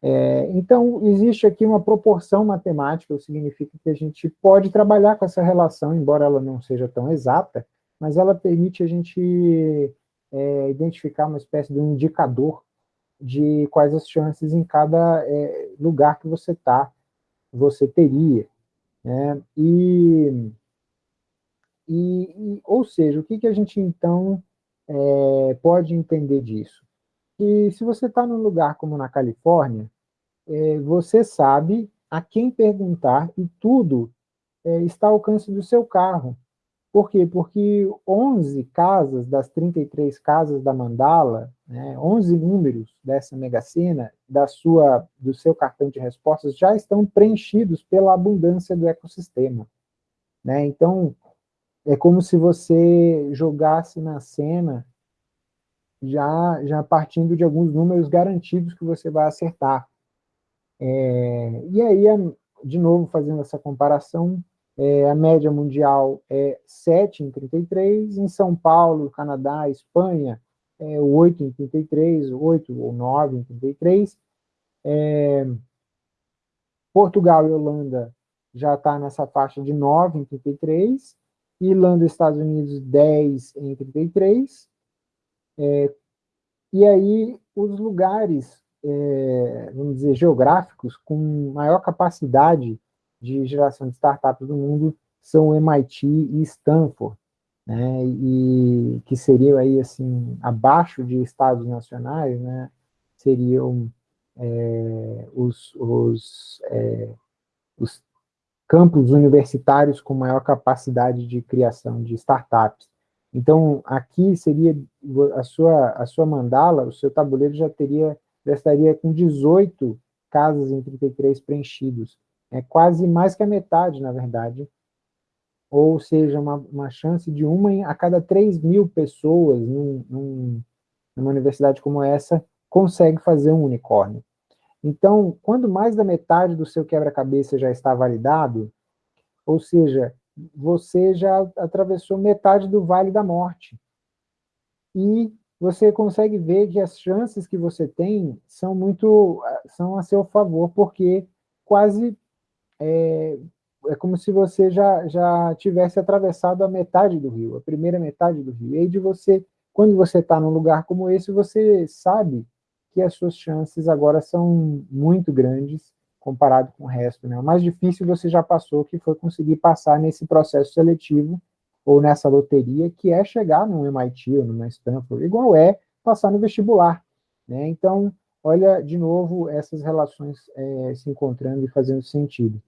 É, então, existe aqui uma proporção matemática, o que significa que a gente pode trabalhar com essa relação, embora ela não seja tão exata, mas ela permite a gente é, identificar uma espécie de um indicador de quais as chances em cada é, lugar que você está, você teria. Né? E, e, ou seja, o que, que a gente, então, é, pode entender disso? Que se você está num lugar como na Califórnia, é, você sabe a quem perguntar e tudo é, está ao alcance do seu carro. Por quê? Porque 11 casas das 33 casas da Mandala, né, 11 números dessa mega-sena, da sua, do seu cartão de respostas, já estão preenchidos pela abundância do ecossistema. Né? Então, é como se você jogasse na cena já, já partindo de alguns números garantidos que você vai acertar. É, e aí, de novo, fazendo essa comparação, é, a média mundial é 7 em 33, em São Paulo, Canadá, Espanha, é 8 em 33, 8 ou 9 em 33. É, Portugal e Holanda já está nessa faixa de 9 em 33, Irlanda e Estados Unidos 10 em 33, é, e aí os lugares, é, vamos dizer, geográficos com maior capacidade de geração de startups do mundo são MIT e Stanford, né, e que seriam aí, assim, abaixo de estados nacionais, né, seriam é, os, os, é, os campos universitários com maior capacidade de criação de startups. Então, aqui seria a sua, a sua mandala, o seu tabuleiro já teria, já estaria com 18 casas em 33 preenchidos é quase mais que a metade, na verdade, ou seja, uma, uma chance de uma a cada 3 mil pessoas num, num, numa universidade como essa consegue fazer um unicórnio. Então, quando mais da metade do seu quebra-cabeça já está validado, ou seja, você já atravessou metade do vale da morte. E você consegue ver que as chances que você tem são muito são a seu favor, porque quase é, é como se você já, já tivesse atravessado a metade do rio, a primeira metade do rio. E aí de você, quando você está num lugar como esse, você sabe que as suas chances agora são muito grandes comparado com o resto. Né? O mais difícil você já passou, que foi conseguir passar nesse processo seletivo ou nessa loteria, que é chegar num MIT ou numa Stanford, igual é passar no vestibular. Né? Então, olha, de novo, essas relações é, se encontrando e fazendo sentido.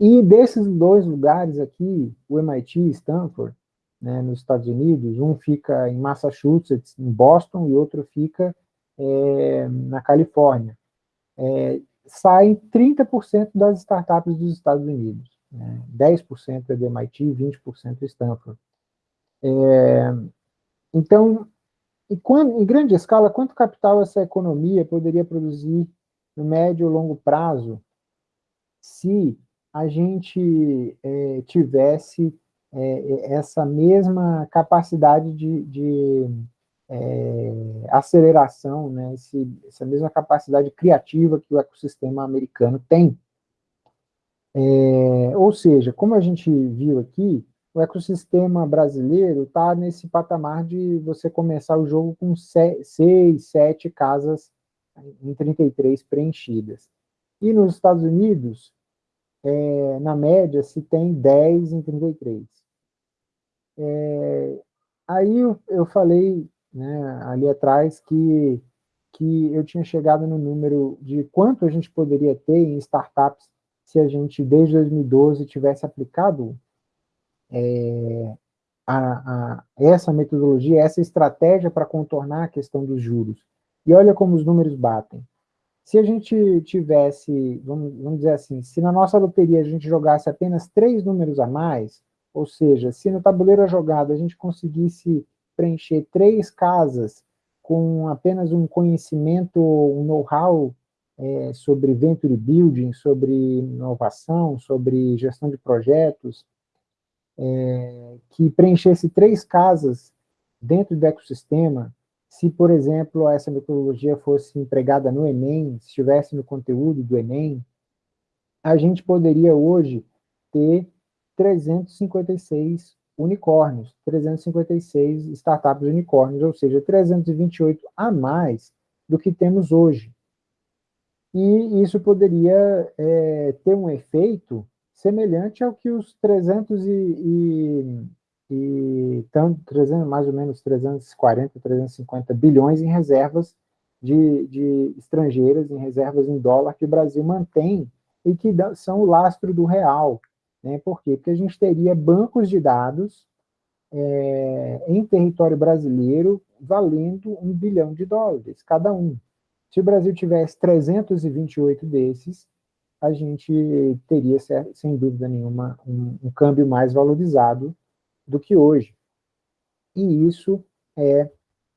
E desses dois lugares aqui, o MIT e Stanford, né, nos Estados Unidos, um fica em Massachusetts, em Boston, e outro fica é, na Califórnia. É, saem 30% das startups dos Estados Unidos. Né, 10% é do MIT, 20% é Stanford. É, então, em, em grande escala, quanto capital essa economia poderia produzir no médio ou longo prazo se a gente é, tivesse é, essa mesma capacidade de, de é, aceleração, né, esse, essa mesma capacidade criativa que o ecossistema americano tem. É, ou seja, como a gente viu aqui, o ecossistema brasileiro está nesse patamar de você começar o jogo com seis, sete casas em 33 preenchidas. E nos Estados Unidos, é, na média, se tem 10 em 33. É, aí eu, eu falei né, ali atrás que, que eu tinha chegado no número de quanto a gente poderia ter em startups se a gente, desde 2012, tivesse aplicado é, a, a, essa metodologia, essa estratégia para contornar a questão dos juros. E olha como os números batem. Se a gente tivesse, vamos, vamos dizer assim, se na nossa loteria a gente jogasse apenas três números a mais, ou seja, se no tabuleiro jogado a gente conseguisse preencher três casas com apenas um conhecimento, um know-how é, sobre venture building, sobre inovação, sobre gestão de projetos, é, que preenchesse três casas dentro do ecossistema, se, por exemplo, essa metodologia fosse empregada no Enem, se estivesse no conteúdo do Enem, a gente poderia hoje ter 356 unicórnios, 356 startups unicórnios, ou seja, 328 a mais do que temos hoje. E isso poderia é, ter um efeito semelhante ao que os 300 e, e e tanto 300, mais ou menos 340, 350 bilhões em reservas de, de estrangeiras, em reservas em dólar que o Brasil mantém e que são o lastro do real. Né? Por quê? Porque a gente teria bancos de dados é, em território brasileiro valendo um bilhão de dólares, cada um. Se o Brasil tivesse 328 desses, a gente teria, sem dúvida nenhuma, um, um câmbio mais valorizado do que hoje. E isso é,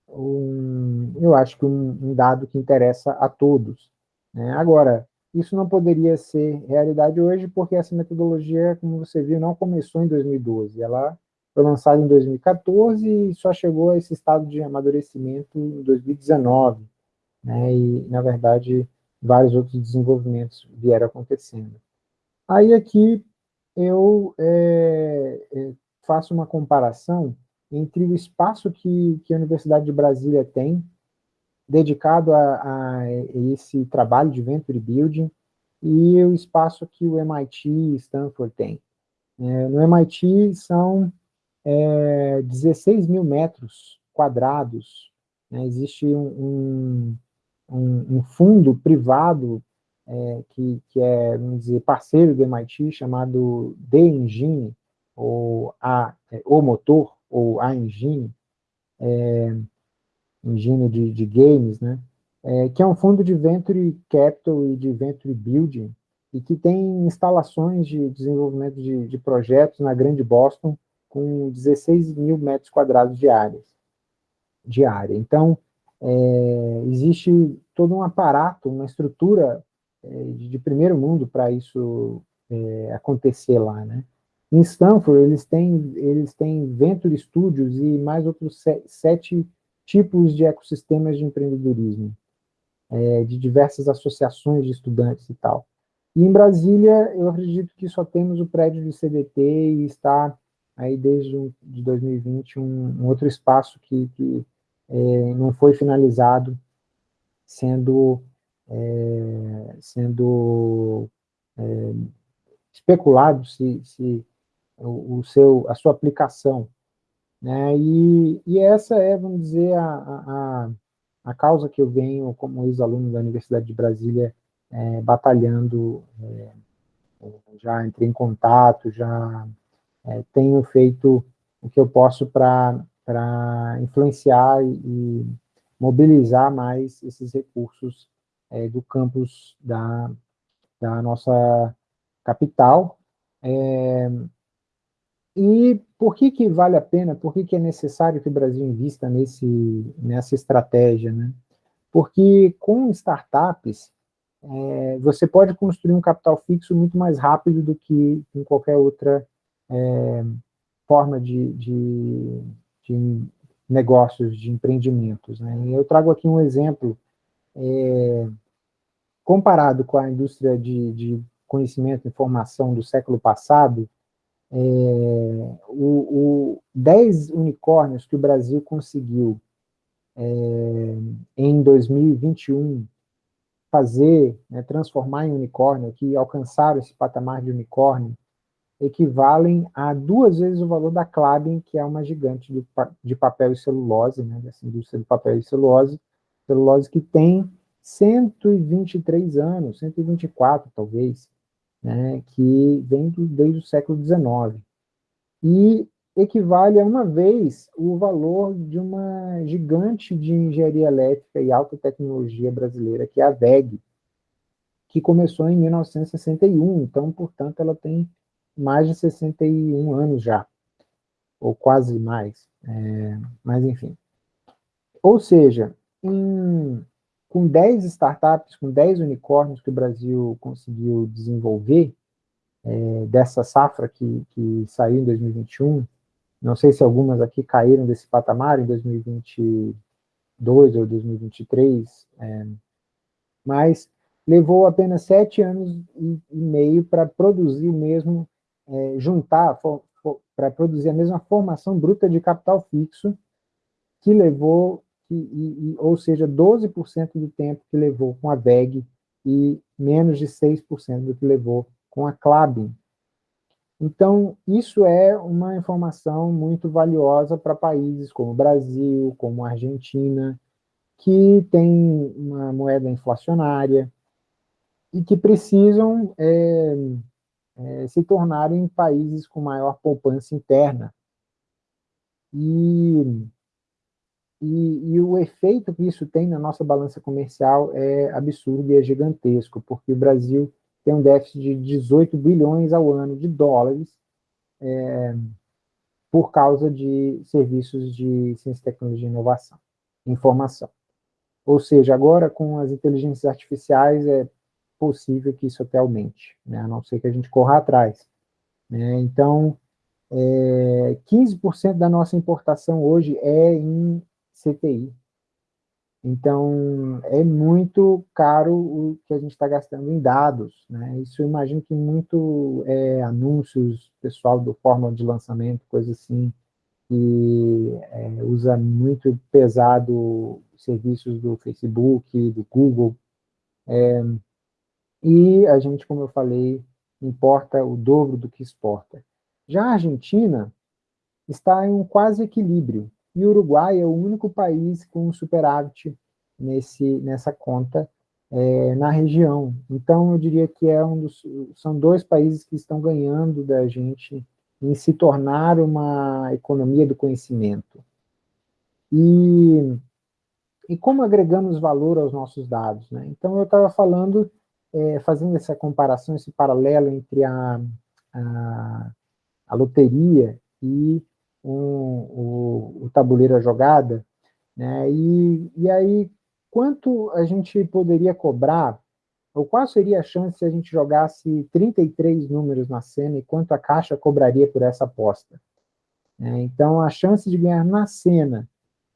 um, eu acho que um, um dado que interessa a todos. Né? Agora, isso não poderia ser realidade hoje, porque essa metodologia, como você viu, não começou em 2012. Ela foi lançada em 2014 e só chegou a esse estado de amadurecimento em 2019. Né? E, na verdade, vários outros desenvolvimentos vieram acontecendo. Aí aqui eu é, é, faço uma comparação entre o espaço que, que a Universidade de Brasília tem, dedicado a, a esse trabalho de Venture Building, e o espaço que o MIT e Stanford tem. É, no MIT são é, 16 mil metros quadrados, né, existe um, um, um, fundo privado é, que, que é, vamos dizer, parceiro do MIT, chamado The Engine, ou a, é, o motor, ou a engine, engine de, de games, né, é, que é um fundo de venture capital e de venture building, e que tem instalações de desenvolvimento de, de projetos na Grande Boston, com 16 mil metros quadrados de, áreas, de área. Então, é, existe todo um aparato, uma estrutura é, de, de, primeiro mundo para isso é, acontecer lá, né? Em Stanford, eles têm, eles têm Venture Studios e mais outros sete tipos de ecossistemas de empreendedorismo, é, de diversas associações de estudantes e tal. E em Brasília, eu acredito que só temos o prédio de CDT e está aí desde de 2020 um, um outro espaço que, que é, não foi finalizado, sendo, é, sendo é, especulado se, se o, seu, a sua aplicação. Né? E, e essa é, vamos dizer, a, a, a causa que eu venho como ex-aluno da Universidade de Brasília é, batalhando, é, já entrei em contato, já é, tenho feito o que eu posso para influenciar e, mobilizar mais esses recursos é, do campus da, da nossa capital. É, e por que, que vale a pena, por que, que é necessário que o Brasil invista nesse, nessa estratégia? Né? Porque com startups, é, você pode construir um capital fixo muito mais rápido do que em qualquer outra é, forma de, de, de, negócios, de empreendimentos. Né? Eu trago aqui um exemplo, é, comparado com a indústria de, de conhecimento e informação do século passado, é, o, o 10 unicórnios que o Brasil conseguiu é, em 2021 fazer, né, transformar em unicórnio, que alcançaram esse patamar de unicórnio, equivalem a duas vezes o valor da Klabin, que é uma gigante de, de papel e celulose, né, dessa indústria de papel e celulose, celulose que tem 123 anos, 124 talvez, né, que vem do, desde o século XIX. E equivale a uma vez o valor de uma gigante de engenharia elétrica e alta tecnologia brasileira, que é a VEG, que começou em 1961, então, portanto, ela tem mais de 61 anos já, ou quase mais, é, mas enfim. Ou seja, em com 10 startups, com 10 unicórnios que o Brasil conseguiu desenvolver, é, dessa safra que, que saiu em 2021, não sei se algumas aqui caíram desse patamar em 2022 ou 2023, é, mas levou apenas sete anos e, meio para produzir o mesmo, é, juntar, para produzir a mesma formação bruta de capital fixo que levou que, e, e, ou seja, 12% do tempo que levou com a VEG e menos de 6% do que levou com a Clabin. Então, isso é uma informação muito valiosa para países como o Brasil, como a Argentina, que tem uma moeda inflacionária e que precisam é, é, se tornarem países com maior poupança interna. E e, e, o efeito que isso tem na nossa balança comercial é absurdo e é gigantesco, porque o Brasil tem um déficit de 18 bilhões ao ano de dólares é, por causa de serviços de ciência, tecnologia e inovação, informação. Ou seja, agora com as inteligências artificiais é possível que isso até aumente, né? a não ser que a gente corra atrás. Né? Então, é, 15% da nossa importação hoje é em CTI. Então, é muito caro o que a gente está gastando em dados. Né? Isso eu imagino que muito é, anúncios, pessoal do fórmula de lançamento, coisa assim, que é, usa muito pesado serviços do Facebook, do Google. É, e a gente, como eu falei, importa o dobro do que exporta. Já a Argentina está em um quase equilíbrio e o Uruguai é o único país com superávit nesse, nessa conta é, na região. Então, eu diria que é um dos, são dois países que estão ganhando da gente em se tornar uma economia do conhecimento. E, e como agregamos valor aos nossos dados? Né? Então, eu estava falando, é, fazendo essa comparação, esse paralelo entre a, a, a loteria e um, o, o tabuleiro a jogada, né? E, e aí, quanto a gente poderia cobrar, ou qual seria a chance se a gente jogasse 33 números na cena e quanto a caixa cobraria por essa aposta? É, então, a chance de ganhar na cena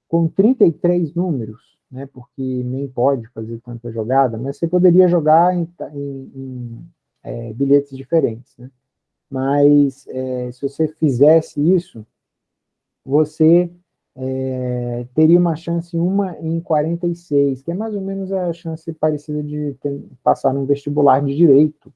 com 33 números, né, porque nem pode fazer tanta jogada, mas você poderia jogar em, em, em é, bilhetes diferentes. Né? Mas é, se você fizesse isso, você é, teria uma chance uma em 46, que é mais ou menos a chance parecida de ter, passar num vestibular de Direito,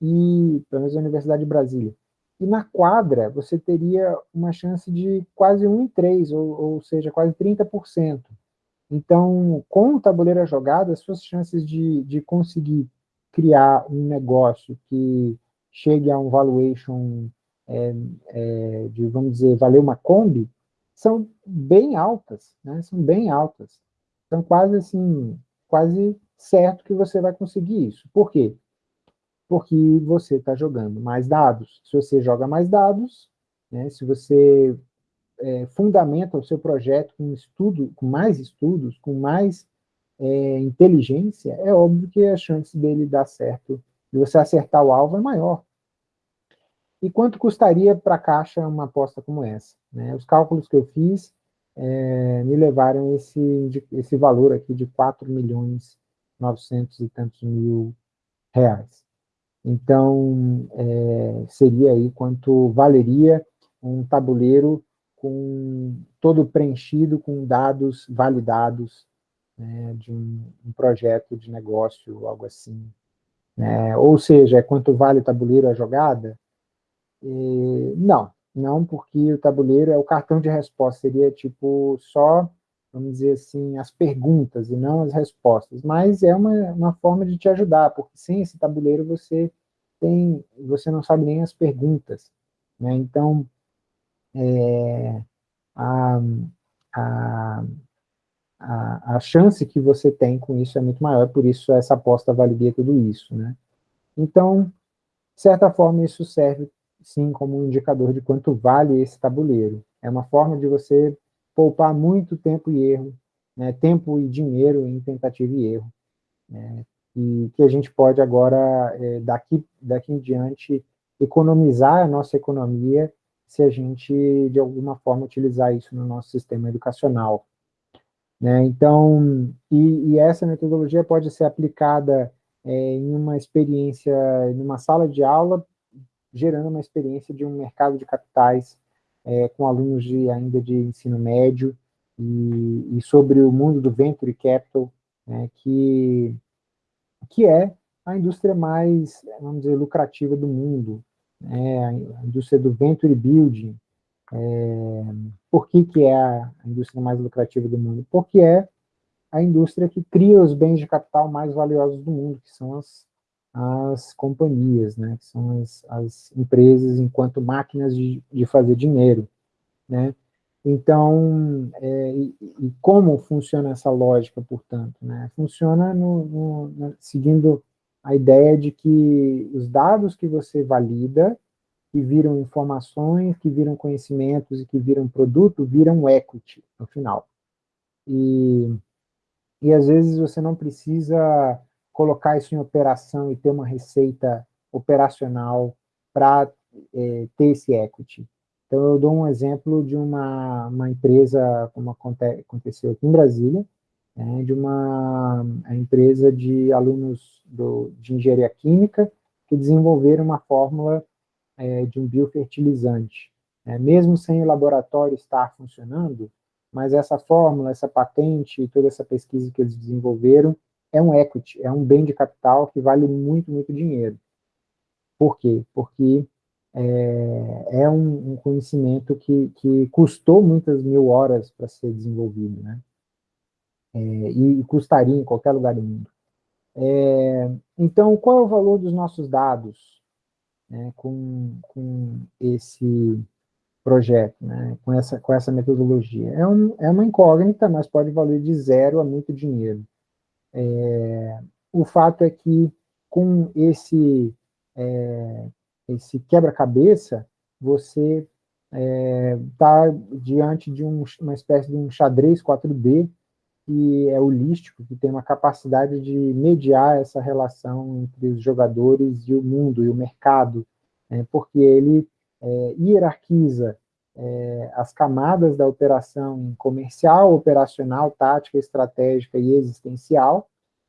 e pelo menos a Universidade de Brasília. E na quadra, você teria uma chance de quase 1 em 3, ou, ou seja, quase 30%. Então, com o tabuleiro jogado, as suas chances de, de conseguir criar um negócio que chegue a um valuation é, é, de, vamos dizer, valer uma Kombi, são bem altas, né? são bem altas. Então, quase assim, quase certo que você vai conseguir isso. Por quê? Porque você está jogando mais dados. Se você joga mais dados, né, se você é, fundamenta o seu projeto com estudo, com mais estudos, com mais é, inteligência, é óbvio que a chance dele dar certo, de você acertar o alvo é maior. E quanto custaria para a Caixa uma aposta como essa? Né? Os cálculos que eu fiz é, me levaram esse, esse valor aqui de 4 milhões 900 e tantos mil reais. Então, é, seria aí quanto valeria um tabuleiro com todo preenchido com dados validados né, de um, um, projeto de negócio, algo assim. Né? Ou seja, é quanto vale o tabuleiro a jogada? E, não, não porque o tabuleiro é o cartão de resposta, seria tipo só, vamos dizer assim, as perguntas e não as respostas, mas é uma, uma forma de te ajudar, porque sem esse tabuleiro você tem, você não sabe nem as perguntas, né? então é, a, a, a, a chance que você tem com isso é muito maior, por isso essa aposta validia tudo isso. Né? Então, de certa forma, isso serve sim como um indicador de quanto vale esse tabuleiro. É uma forma de você poupar muito tempo e erro, né, tempo e dinheiro em tentativa e erro, né, e que a gente pode agora, é, daqui, daqui em diante, economizar a nossa economia se a gente, de alguma forma, utilizar isso no nosso sistema educacional. Né? Então, e, e, essa metodologia pode ser aplicada é, em uma experiência, em uma sala de aula, gerando uma experiência de um mercado de capitais é, com alunos de, ainda de ensino médio, e, e, sobre o mundo do Venture Capital, né, que, que é a indústria mais, vamos dizer, lucrativa do mundo, é, a indústria do venture building. É, por que, que é a indústria mais lucrativa do mundo? Porque é a indústria que cria os bens de capital mais valiosos do mundo, que são as, as companhias, né, que são as, as empresas enquanto máquinas de, de fazer dinheiro. Né? Então, é, e, e, como funciona essa lógica, portanto? Né? Funciona no, no, no, seguindo a ideia de que os dados que você valida, que viram informações, que viram conhecimentos e que viram produto, viram equity no final. E, e às vezes você não precisa colocar isso em operação e ter uma receita operacional para é, ter esse equity. Então, eu dou um exemplo de uma, uma empresa, como aconteceu aqui em Brasília, é, de uma empresa de alunos do, de engenharia química que desenvolveram uma fórmula é, de um biofertilizante. É, mesmo sem o laboratório estar funcionando, mas essa fórmula, essa patente e toda essa pesquisa que eles desenvolveram é um equity, é um bem de capital que vale muito, muito dinheiro. Por quê? Porque é, é um, um, conhecimento que, que custou muitas mil horas para ser desenvolvido, né? é, e custaria em qualquer lugar do mundo. É, então, qual é o valor dos nossos dados né, com, com esse projeto, né, com, essa, com essa metodologia? É, um, é uma incógnita, mas pode valer de zero a muito dinheiro. É, o fato é que com esse, é, esse quebra-cabeça, você está é, diante de um, uma espécie de um xadrez 4D que é holístico, que tem uma capacidade de mediar essa relação entre os jogadores e o mundo, e o mercado, né, porque ele é, hierarquiza é, as camadas da operação comercial, operacional, tática, estratégica e existencial,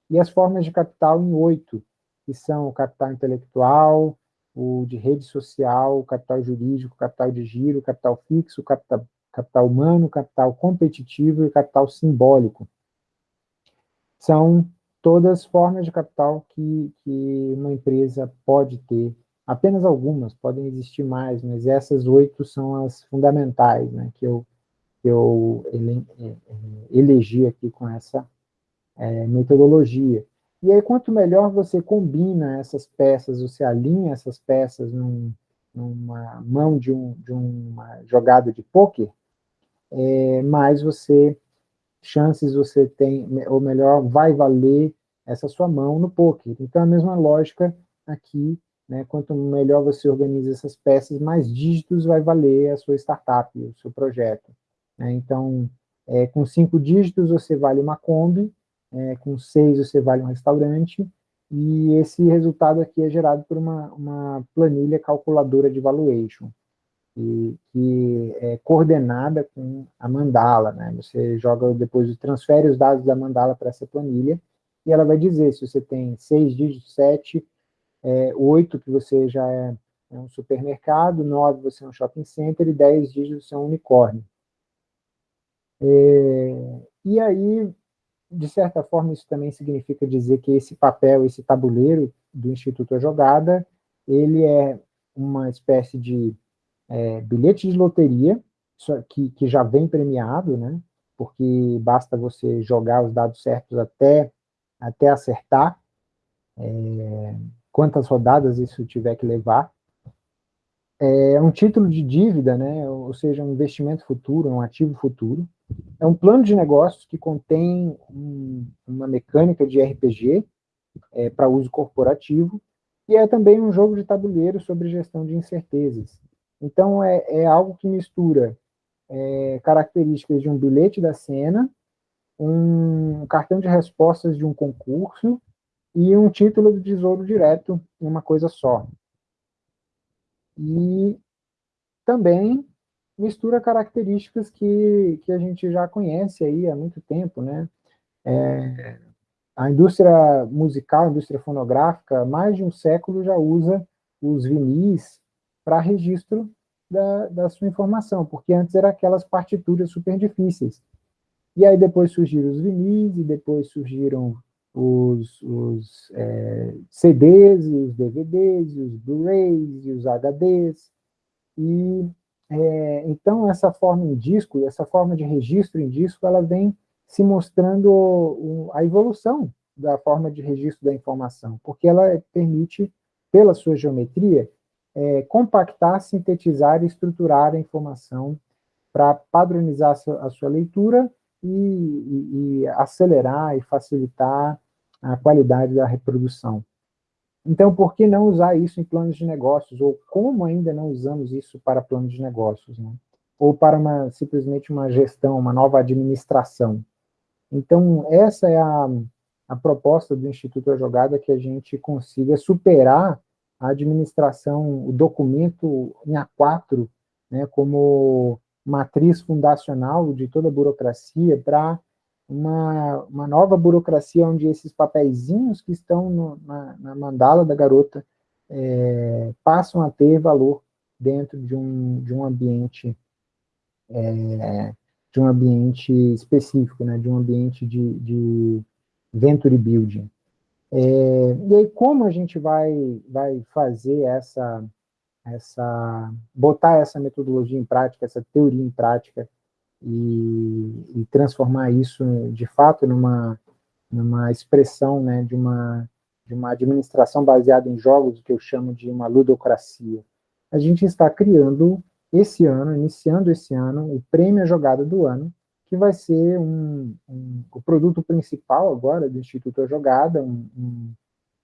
e as formas de capital em oito, que são o capital intelectual, o de rede social, o capital jurídico, o capital de giro, o capital fixo, o capital capital humano, capital competitivo e capital simbólico. São todas formas de capital que, que uma empresa pode ter, apenas algumas, podem existir mais, mas essas oito são as fundamentais, né, que eu, que eu ele, é, é, elegi aqui com essa é, metodologia. E aí, quanto melhor você combina essas peças, você alinha essas peças num, numa mão de, um, de uma jogada de pôquer, é, mais você, chances você tem, ou melhor, vai valer essa sua mão no poker. Então, a mesma lógica aqui, né, quanto melhor você organiza essas peças, mais dígitos vai valer a sua startup, o seu projeto. Né? Então, é, com cinco dígitos você vale uma Kombi, é, com seis você vale um restaurante, e esse resultado aqui é gerado por uma, uma planilha calculadora de valuation, e, que é coordenada com a mandala, né? Você joga depois, transfere os dados da mandala para essa planilha, e ela vai dizer se você tem seis dígitos, sete, é, oito, que você já é, é, um supermercado, nove você é um shopping center, e dez dígitos você é um unicórnio. É, e aí, de certa forma, isso também significa dizer que esse papel, esse tabuleiro do Instituto A Jogada, ele é uma espécie de é, bilhete de loteria, que, que já vem premiado, né? porque basta você jogar os dados certos até até acertar é, quantas rodadas isso tiver que levar. É um título de dívida, né, ou seja, um investimento futuro, um ativo futuro. É um plano de negócios que contém um, uma mecânica de RPG é, para uso corporativo, e é também um jogo de tabuleiro sobre gestão de incertezas. Então, é, é algo que mistura é, características de um bilhete da cena um cartão de respostas de um concurso e um título do Tesouro Direto em uma coisa só. E também mistura características que, que a gente já conhece aí há muito tempo, né? É, a indústria musical, a indústria fonográfica, mais de um século já usa os vinis para registro da, da sua informação, porque antes eram aquelas partituras super difíceis. E aí depois surgiram os vinis, e depois surgiram os, os é, CDs, e os DVDs, e os Blu-rays, e os HDs. E, é, então, essa forma em disco, essa forma de registro em disco, ela vem se mostrando o, a evolução da forma de registro da informação, porque ela permite, pela sua geometria, é, compactar, sintetizar e estruturar a informação para padronizar a sua, a sua leitura e, e, e acelerar e facilitar a qualidade da reprodução. Então, por que não usar isso em planos de negócios? Ou como ainda não usamos isso para planos de negócios? Né? Ou para uma, simplesmente uma gestão, uma nova administração? Então, essa é a, a proposta do Instituto A Jogada, que a gente consiga superar a administração, o documento em A4, né, como matriz fundacional de toda a burocracia para uma, uma nova burocracia onde esses papeizinhos que estão no, na, na, mandala da garota é, passam a ter valor dentro de um, de um ambiente é, de um ambiente específico, né, de um ambiente de, de venture building. É, e aí, como a gente vai, vai fazer essa, essa, botar essa metodologia em prática, essa teoria em prática, e, e transformar isso, de fato, numa, numa expressão né, de, uma, de uma administração baseada em jogos, que eu chamo de uma ludocracia. A gente está criando, esse ano, iniciando esse ano, o prêmio Jogada do Ano, que vai ser um, um, o produto principal agora do Instituto A Jogada, um,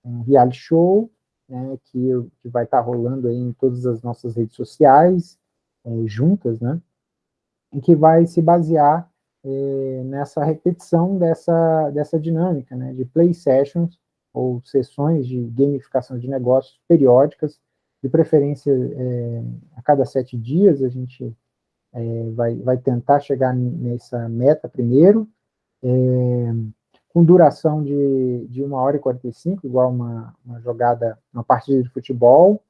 um, reality show, né, que, que vai estar tá rolando aí em todas as nossas redes sociais, é, juntas, né, que vai se basear é, nessa repetição dessa, dessa dinâmica, né, de play sessions, ou sessões de gamificação de negócios periódicas, de preferência é, a cada sete dias, a gente é, vai, vai tentar chegar nessa meta primeiro, com duração de, de 1 hora e 45, igual uma, uma jogada, uma partida de futebol,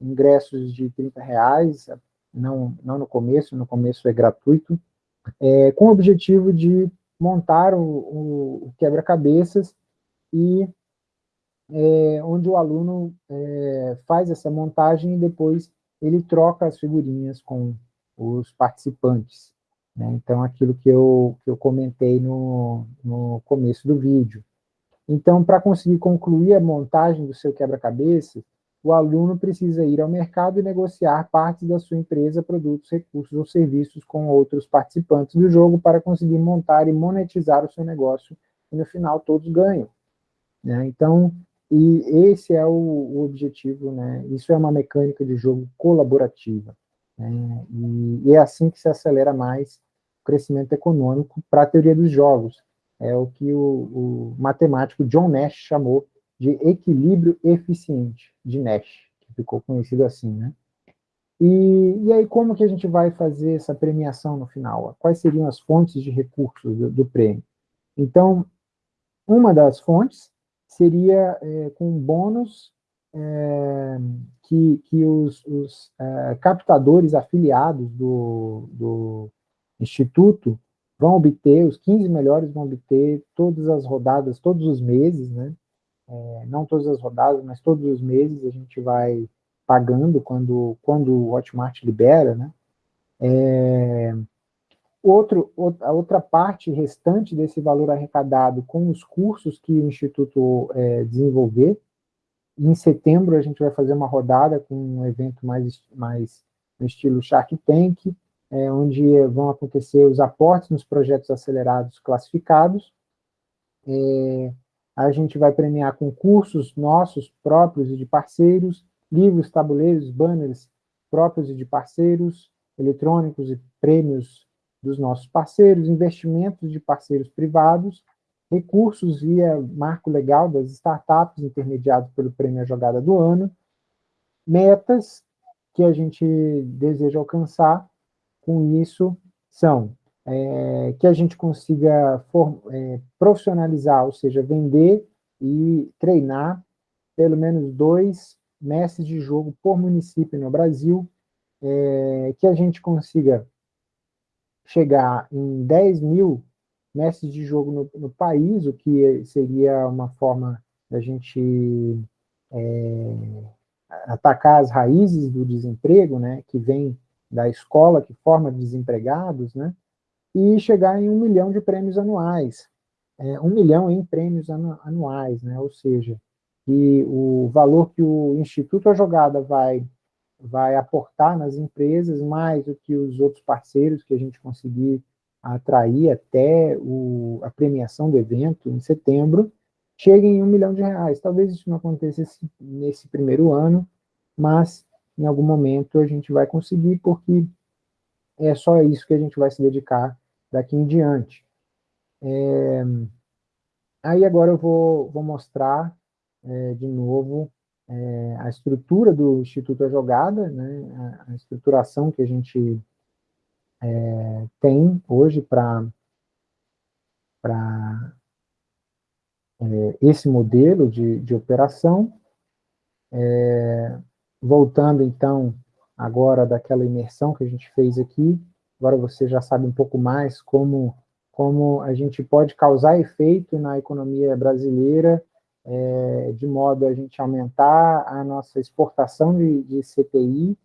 ingressos de 30 reais, não, não no começo, no começo é gratuito, é, com o objetivo de montar o, o, quebra-cabeças e é, onde o aluno é, faz essa montagem e depois ele troca as figurinhas com os participantes. Né? Então, aquilo que eu, que eu comentei no, no começo do vídeo. Então, para conseguir concluir a montagem do seu quebra-cabeça, o aluno precisa ir ao mercado e negociar partes da sua empresa, produtos, recursos ou serviços com outros participantes do jogo para conseguir montar e monetizar o seu negócio, e no final todos ganham. Né? Então, e esse é o, o, objetivo, né? isso é uma mecânica de jogo colaborativa, né? e, e é assim que se acelera mais o crescimento econômico para a teoria dos jogos, é o que o, o matemático John Nash chamou de equilíbrio eficiente, de Nash, que ficou conhecido assim, né? E, e aí, como que a gente vai fazer essa premiação no final? Quais seriam as fontes de recursos do, do prêmio? Então, uma das fontes seria é, com bônus é, que, que os, os é, captadores afiliados do, do Instituto vão obter, os 15 melhores vão obter todas as rodadas, todos os meses, né? É, não todas as rodadas, mas todos os meses a gente vai pagando quando, quando o Hotmart libera, né? É, outro, a outra parte restante desse valor arrecadado com os cursos que o Instituto é, desenvolver, em setembro a gente vai fazer uma rodada com um evento mais, mais no estilo Shark Tank, é, onde vão acontecer os aportes nos projetos acelerados classificados. É, a gente vai premiar com cursos nossos próprios e de parceiros, livros, tabuleiros, banners próprios e de parceiros, eletrônicos e prêmios dos nossos parceiros, investimentos de parceiros privados, recursos via marco legal das startups intermediados pelo prêmio A Jogada do Ano, metas que a gente deseja alcançar. Com isso são é, que a gente consiga for, é, profissionalizar, ou seja, vender e treinar pelo menos dois mestres de jogo por município no Brasil, é, que a gente consiga chegar em 10 mil mestres de jogo no, no país, o que seria uma forma da gente é, atacar as raízes do desemprego, né, que vem da escola que forma desempregados, né, e chegar em um milhão de prêmios anuais, é, um milhão em prêmios anu anuais, né, ou seja, que o valor que o Instituto A Jogada vai, vai aportar nas empresas, mais do que os outros parceiros que a gente conseguir atrair até o, a premiação do evento, em setembro, cheguem em um milhão de reais. Talvez isso não aconteça nesse primeiro ano, mas em algum momento a gente vai conseguir, porque é só isso que a gente vai se dedicar daqui em diante. É, aí agora eu vou, vou mostrar é, de novo é, a estrutura do Instituto A Jogada, né, a, a estruturação que a gente é, tem hoje para é, esse modelo de, de operação. É, voltando, então, agora daquela imersão que a gente fez aqui, agora você já sabe um pouco mais como, como a gente pode causar efeito na economia brasileira, é, de modo a gente aumentar a nossa exportação de, de CPI,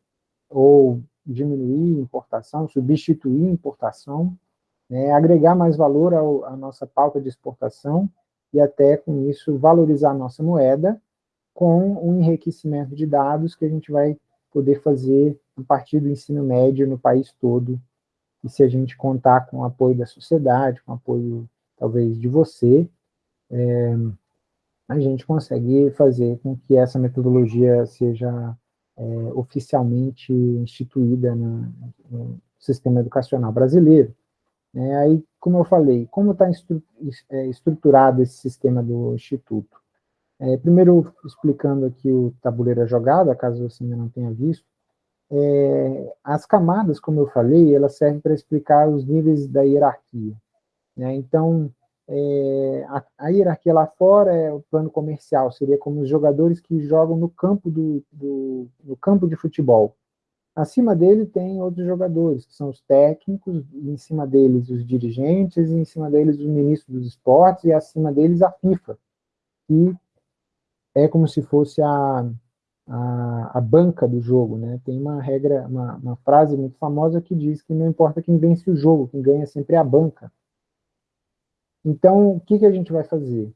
ou diminuir importação, substituir importação, né, agregar mais valor ao, à nossa pauta de exportação, e até com isso valorizar a nossa moeda, com o um enriquecimento de dados que a gente vai poder fazer a partir do ensino médio no país todo, e se a gente contar com o apoio da sociedade, com o apoio, talvez, de você, é, a gente consegue fazer com que essa metodologia seja é, oficialmente instituída na, no sistema educacional brasileiro. É, aí, como eu falei, como está estru é, estruturado esse sistema do Instituto? É, primeiro, explicando aqui o tabuleiro jogada, caso você ainda não tenha visto, é, as camadas, como eu falei, elas servem para explicar os níveis da hierarquia. Né? Então, é, a, a, hierarquia lá fora é o plano comercial, seria como os jogadores que jogam no campo, do, do, no campo de futebol. Acima dele tem outros jogadores, que são os técnicos, em cima deles os dirigentes, em cima deles os ministros dos esportes, e acima deles a FIFA, que é como se fosse a, a, a, banca do jogo, né? Tem uma regra, uma, uma frase muito famosa que diz que não importa quem vence o jogo, quem ganha sempre é a banca. Então, o que, que a gente vai fazer?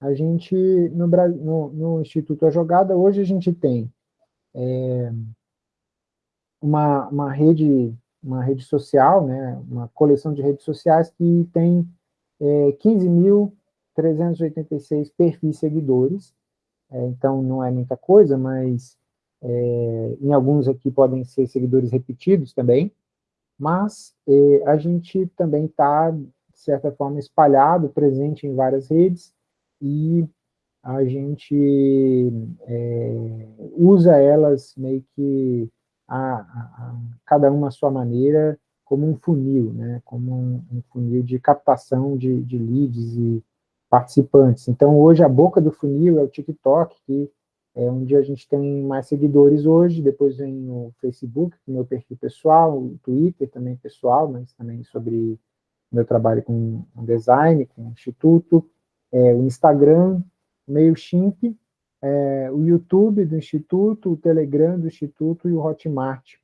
a gente, no, no, no Instituto A Jogada, hoje a gente tem é, uma, uma, rede, uma rede social, né, uma coleção de redes sociais que tem é, 15.386 perfis seguidores, é, então não é muita coisa, mas é, em alguns aqui podem ser seguidores repetidos também, mas é, a gente também está, de certa forma, espalhado, presente em várias redes, e a gente é, usa elas meio que a, a, a, cada uma à sua maneira, como um funil, né, como um, um funil de captação de, de, leads e participantes. Então, hoje, a boca do funil é o TikTok, que é onde a gente tem mais seguidores hoje, depois vem o Facebook, é meu perfil pessoal, o Twitter também pessoal, mas também sobre meu trabalho com design, com o Instituto, é, o Instagram, MailChimp, é, o YouTube do Instituto, o Telegram do Instituto e o Hotmart,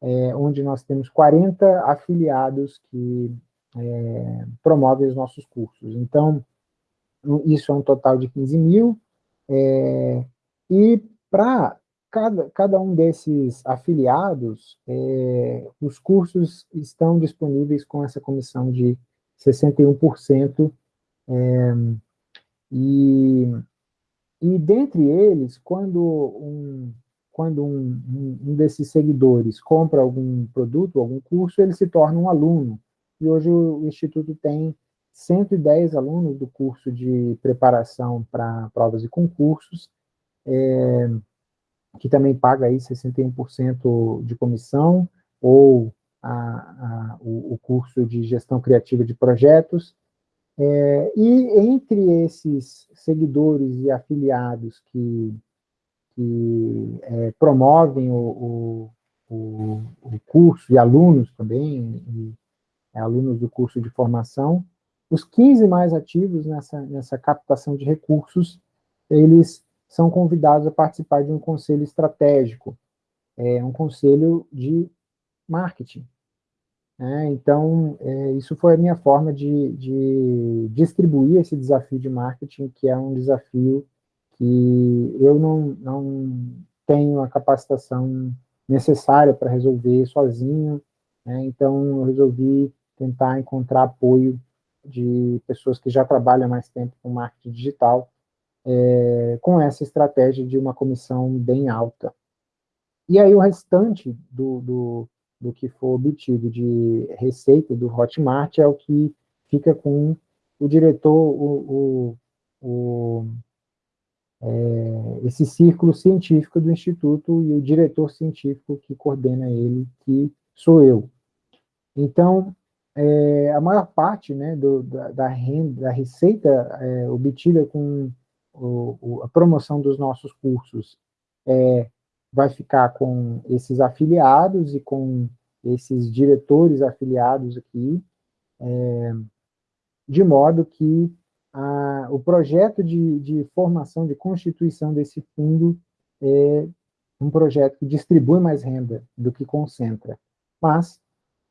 é, onde nós temos 40 afiliados que é, promovem os nossos cursos. Então, isso é um total de 15 mil, é, e para cada, cada um desses afiliados, é, os cursos estão disponíveis com essa comissão de 61%, é, e, e dentre eles, quando um, quando um, um, desses seguidores compra algum produto, algum curso, ele se torna um aluno. E hoje o Instituto tem 110 alunos do curso de preparação para provas e concursos, é, que também paga aí 61% de comissão, ou a, a, o, o curso de gestão criativa de projetos, é, e entre esses seguidores e afiliados que, que é, promovem o, o, o, curso, e alunos também, e, alunos do curso de formação, os 15 mais ativos nessa, nessa captação de recursos, eles são convidados a participar de um conselho estratégico, é, um conselho de marketing, é, então, é, isso foi a minha forma de, de, distribuir esse desafio de marketing, que é um desafio que eu não, não tenho a capacitação necessária para resolver sozinho, né? então eu resolvi tentar encontrar apoio de pessoas que já trabalham mais tempo com marketing digital, é, com essa estratégia de uma comissão bem alta. E aí o restante do, do do que for obtido de receita do Hotmart é o que fica com o diretor, o, o, o é, esse círculo científico do Instituto e o diretor científico que coordena ele, que sou eu. Então, é, a maior parte né, do, da, da, renda, da receita é, obtida com o, o, a promoção dos nossos cursos é vai ficar com esses afiliados e com esses diretores afiliados aqui, é, de modo que a, o projeto de, de, formação, de constituição desse fundo é um projeto que distribui mais renda do que concentra. Mas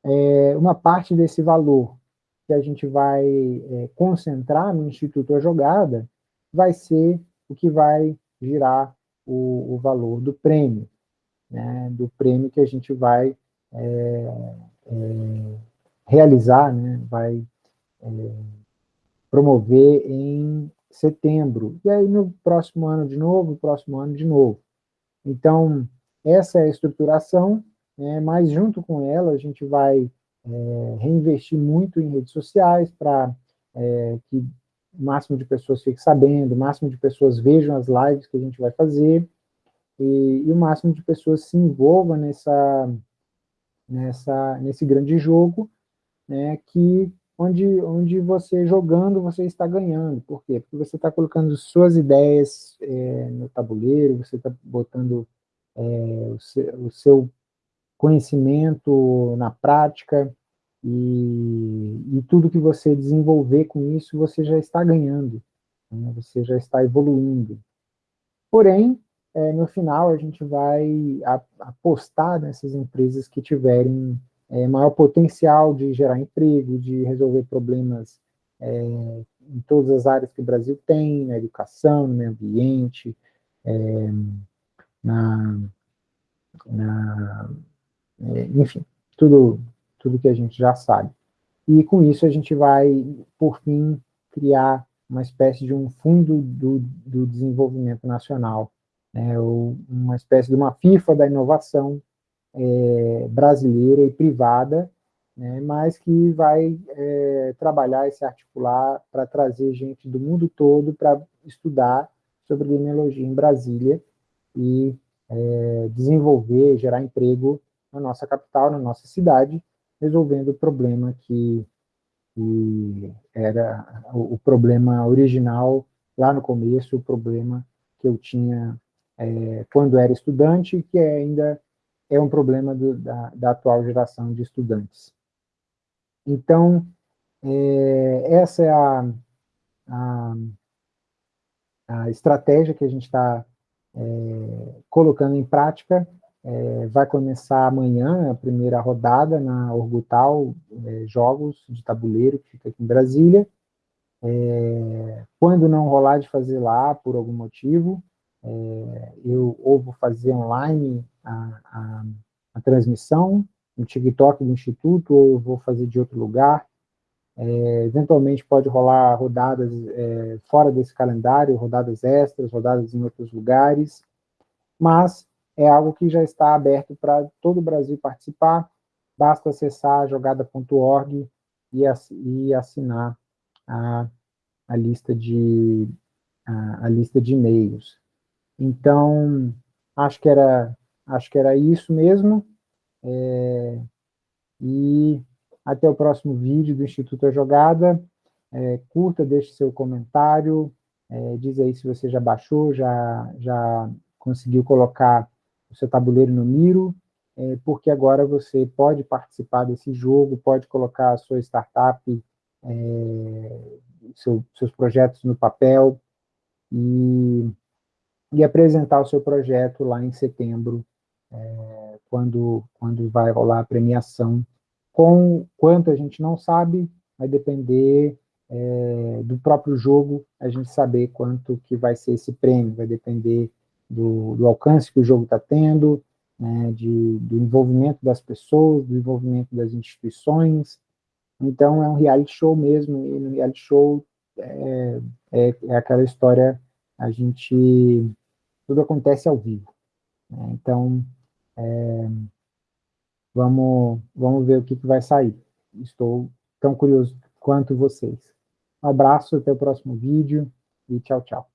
é, uma parte desse valor que a gente vai é, concentrar no Instituto A Jogada vai ser o que vai girar o, o valor do prêmio, né, do prêmio que a gente vai é, é, realizar, né, vai é, promover em setembro, e aí no próximo ano de novo, próximo ano de novo. Então, essa é a estruturação, né, mas junto com ela a gente vai é, reinvestir muito em redes sociais para é, que o máximo de pessoas fiquem sabendo, o máximo de pessoas vejam as lives que a gente vai fazer, e, e o máximo de pessoas se envolvam nessa, nessa, nesse grande jogo, né, que onde, onde você jogando, você está ganhando. Por quê? Porque você está colocando suas ideias é, no tabuleiro, você está botando é, o, seu, o, seu, conhecimento na prática, e, e, tudo que você desenvolver com isso, você já está ganhando, né, você já está evoluindo. Porém, é, no final a gente vai apostar nessas empresas que tiverem é, maior potencial de gerar emprego, de resolver problemas é, em todas as áreas que o Brasil tem, na educação, no meio ambiente, é, na, na enfim, tudo, tudo que a gente já sabe. E com isso a gente vai, por fim, criar uma espécie de um fundo do, do desenvolvimento nacional, né, uma espécie de uma FIFA da inovação é, brasileira e privada, né, mas que vai é, trabalhar e se articular para trazer gente do mundo todo para estudar sobre genealogia em Brasília e é, desenvolver, gerar emprego na nossa capital, na nossa cidade, resolvendo o problema que, que era o, o, problema original lá no começo, o problema que eu tinha é, quando era estudante, que ainda é um problema do, da, da, atual geração de estudantes. Então, é, essa é a, a, a, estratégia que a gente está é, colocando em prática é, vai começar amanhã a primeira rodada na Orgutal é, Jogos de Tabuleiro, que fica aqui em Brasília. É, quando não rolar de fazer lá, por algum motivo, é, eu ou vou fazer online a, a, a, transmissão no TikTok do Instituto, ou vou fazer de outro lugar. É, eventualmente pode rolar rodadas é, fora desse calendário, rodadas extras, rodadas em outros lugares, mas é algo que já está aberto para todo o Brasil participar, basta acessar jogada.org e, assinar a, a lista de a, a lista de e-mails. Então, acho que era, acho que era isso mesmo, é, e até o próximo vídeo do Instituto A Jogada, é, curta, deixe seu comentário, é, diz aí se você já baixou, já, já conseguiu colocar seu tabuleiro no Miro, é, porque agora você pode participar desse jogo, pode colocar a sua startup, é, seu, seus projetos no papel e, e, apresentar o seu projeto lá em setembro, é, quando, quando vai rolar a premiação. Com quanto a gente não sabe, vai depender é, do próprio jogo, a gente saber quanto que vai ser esse prêmio, vai depender do, do alcance que o jogo está tendo, né, de, do envolvimento das pessoas, do envolvimento das instituições. Então, é um reality show mesmo, e no reality show é, é, é aquela história, a gente... tudo acontece ao vivo. Né, então, é, vamos, vamos ver o que, que vai sair. Estou tão curioso quanto vocês. Um abraço, até o próximo vídeo, e tchau, tchau.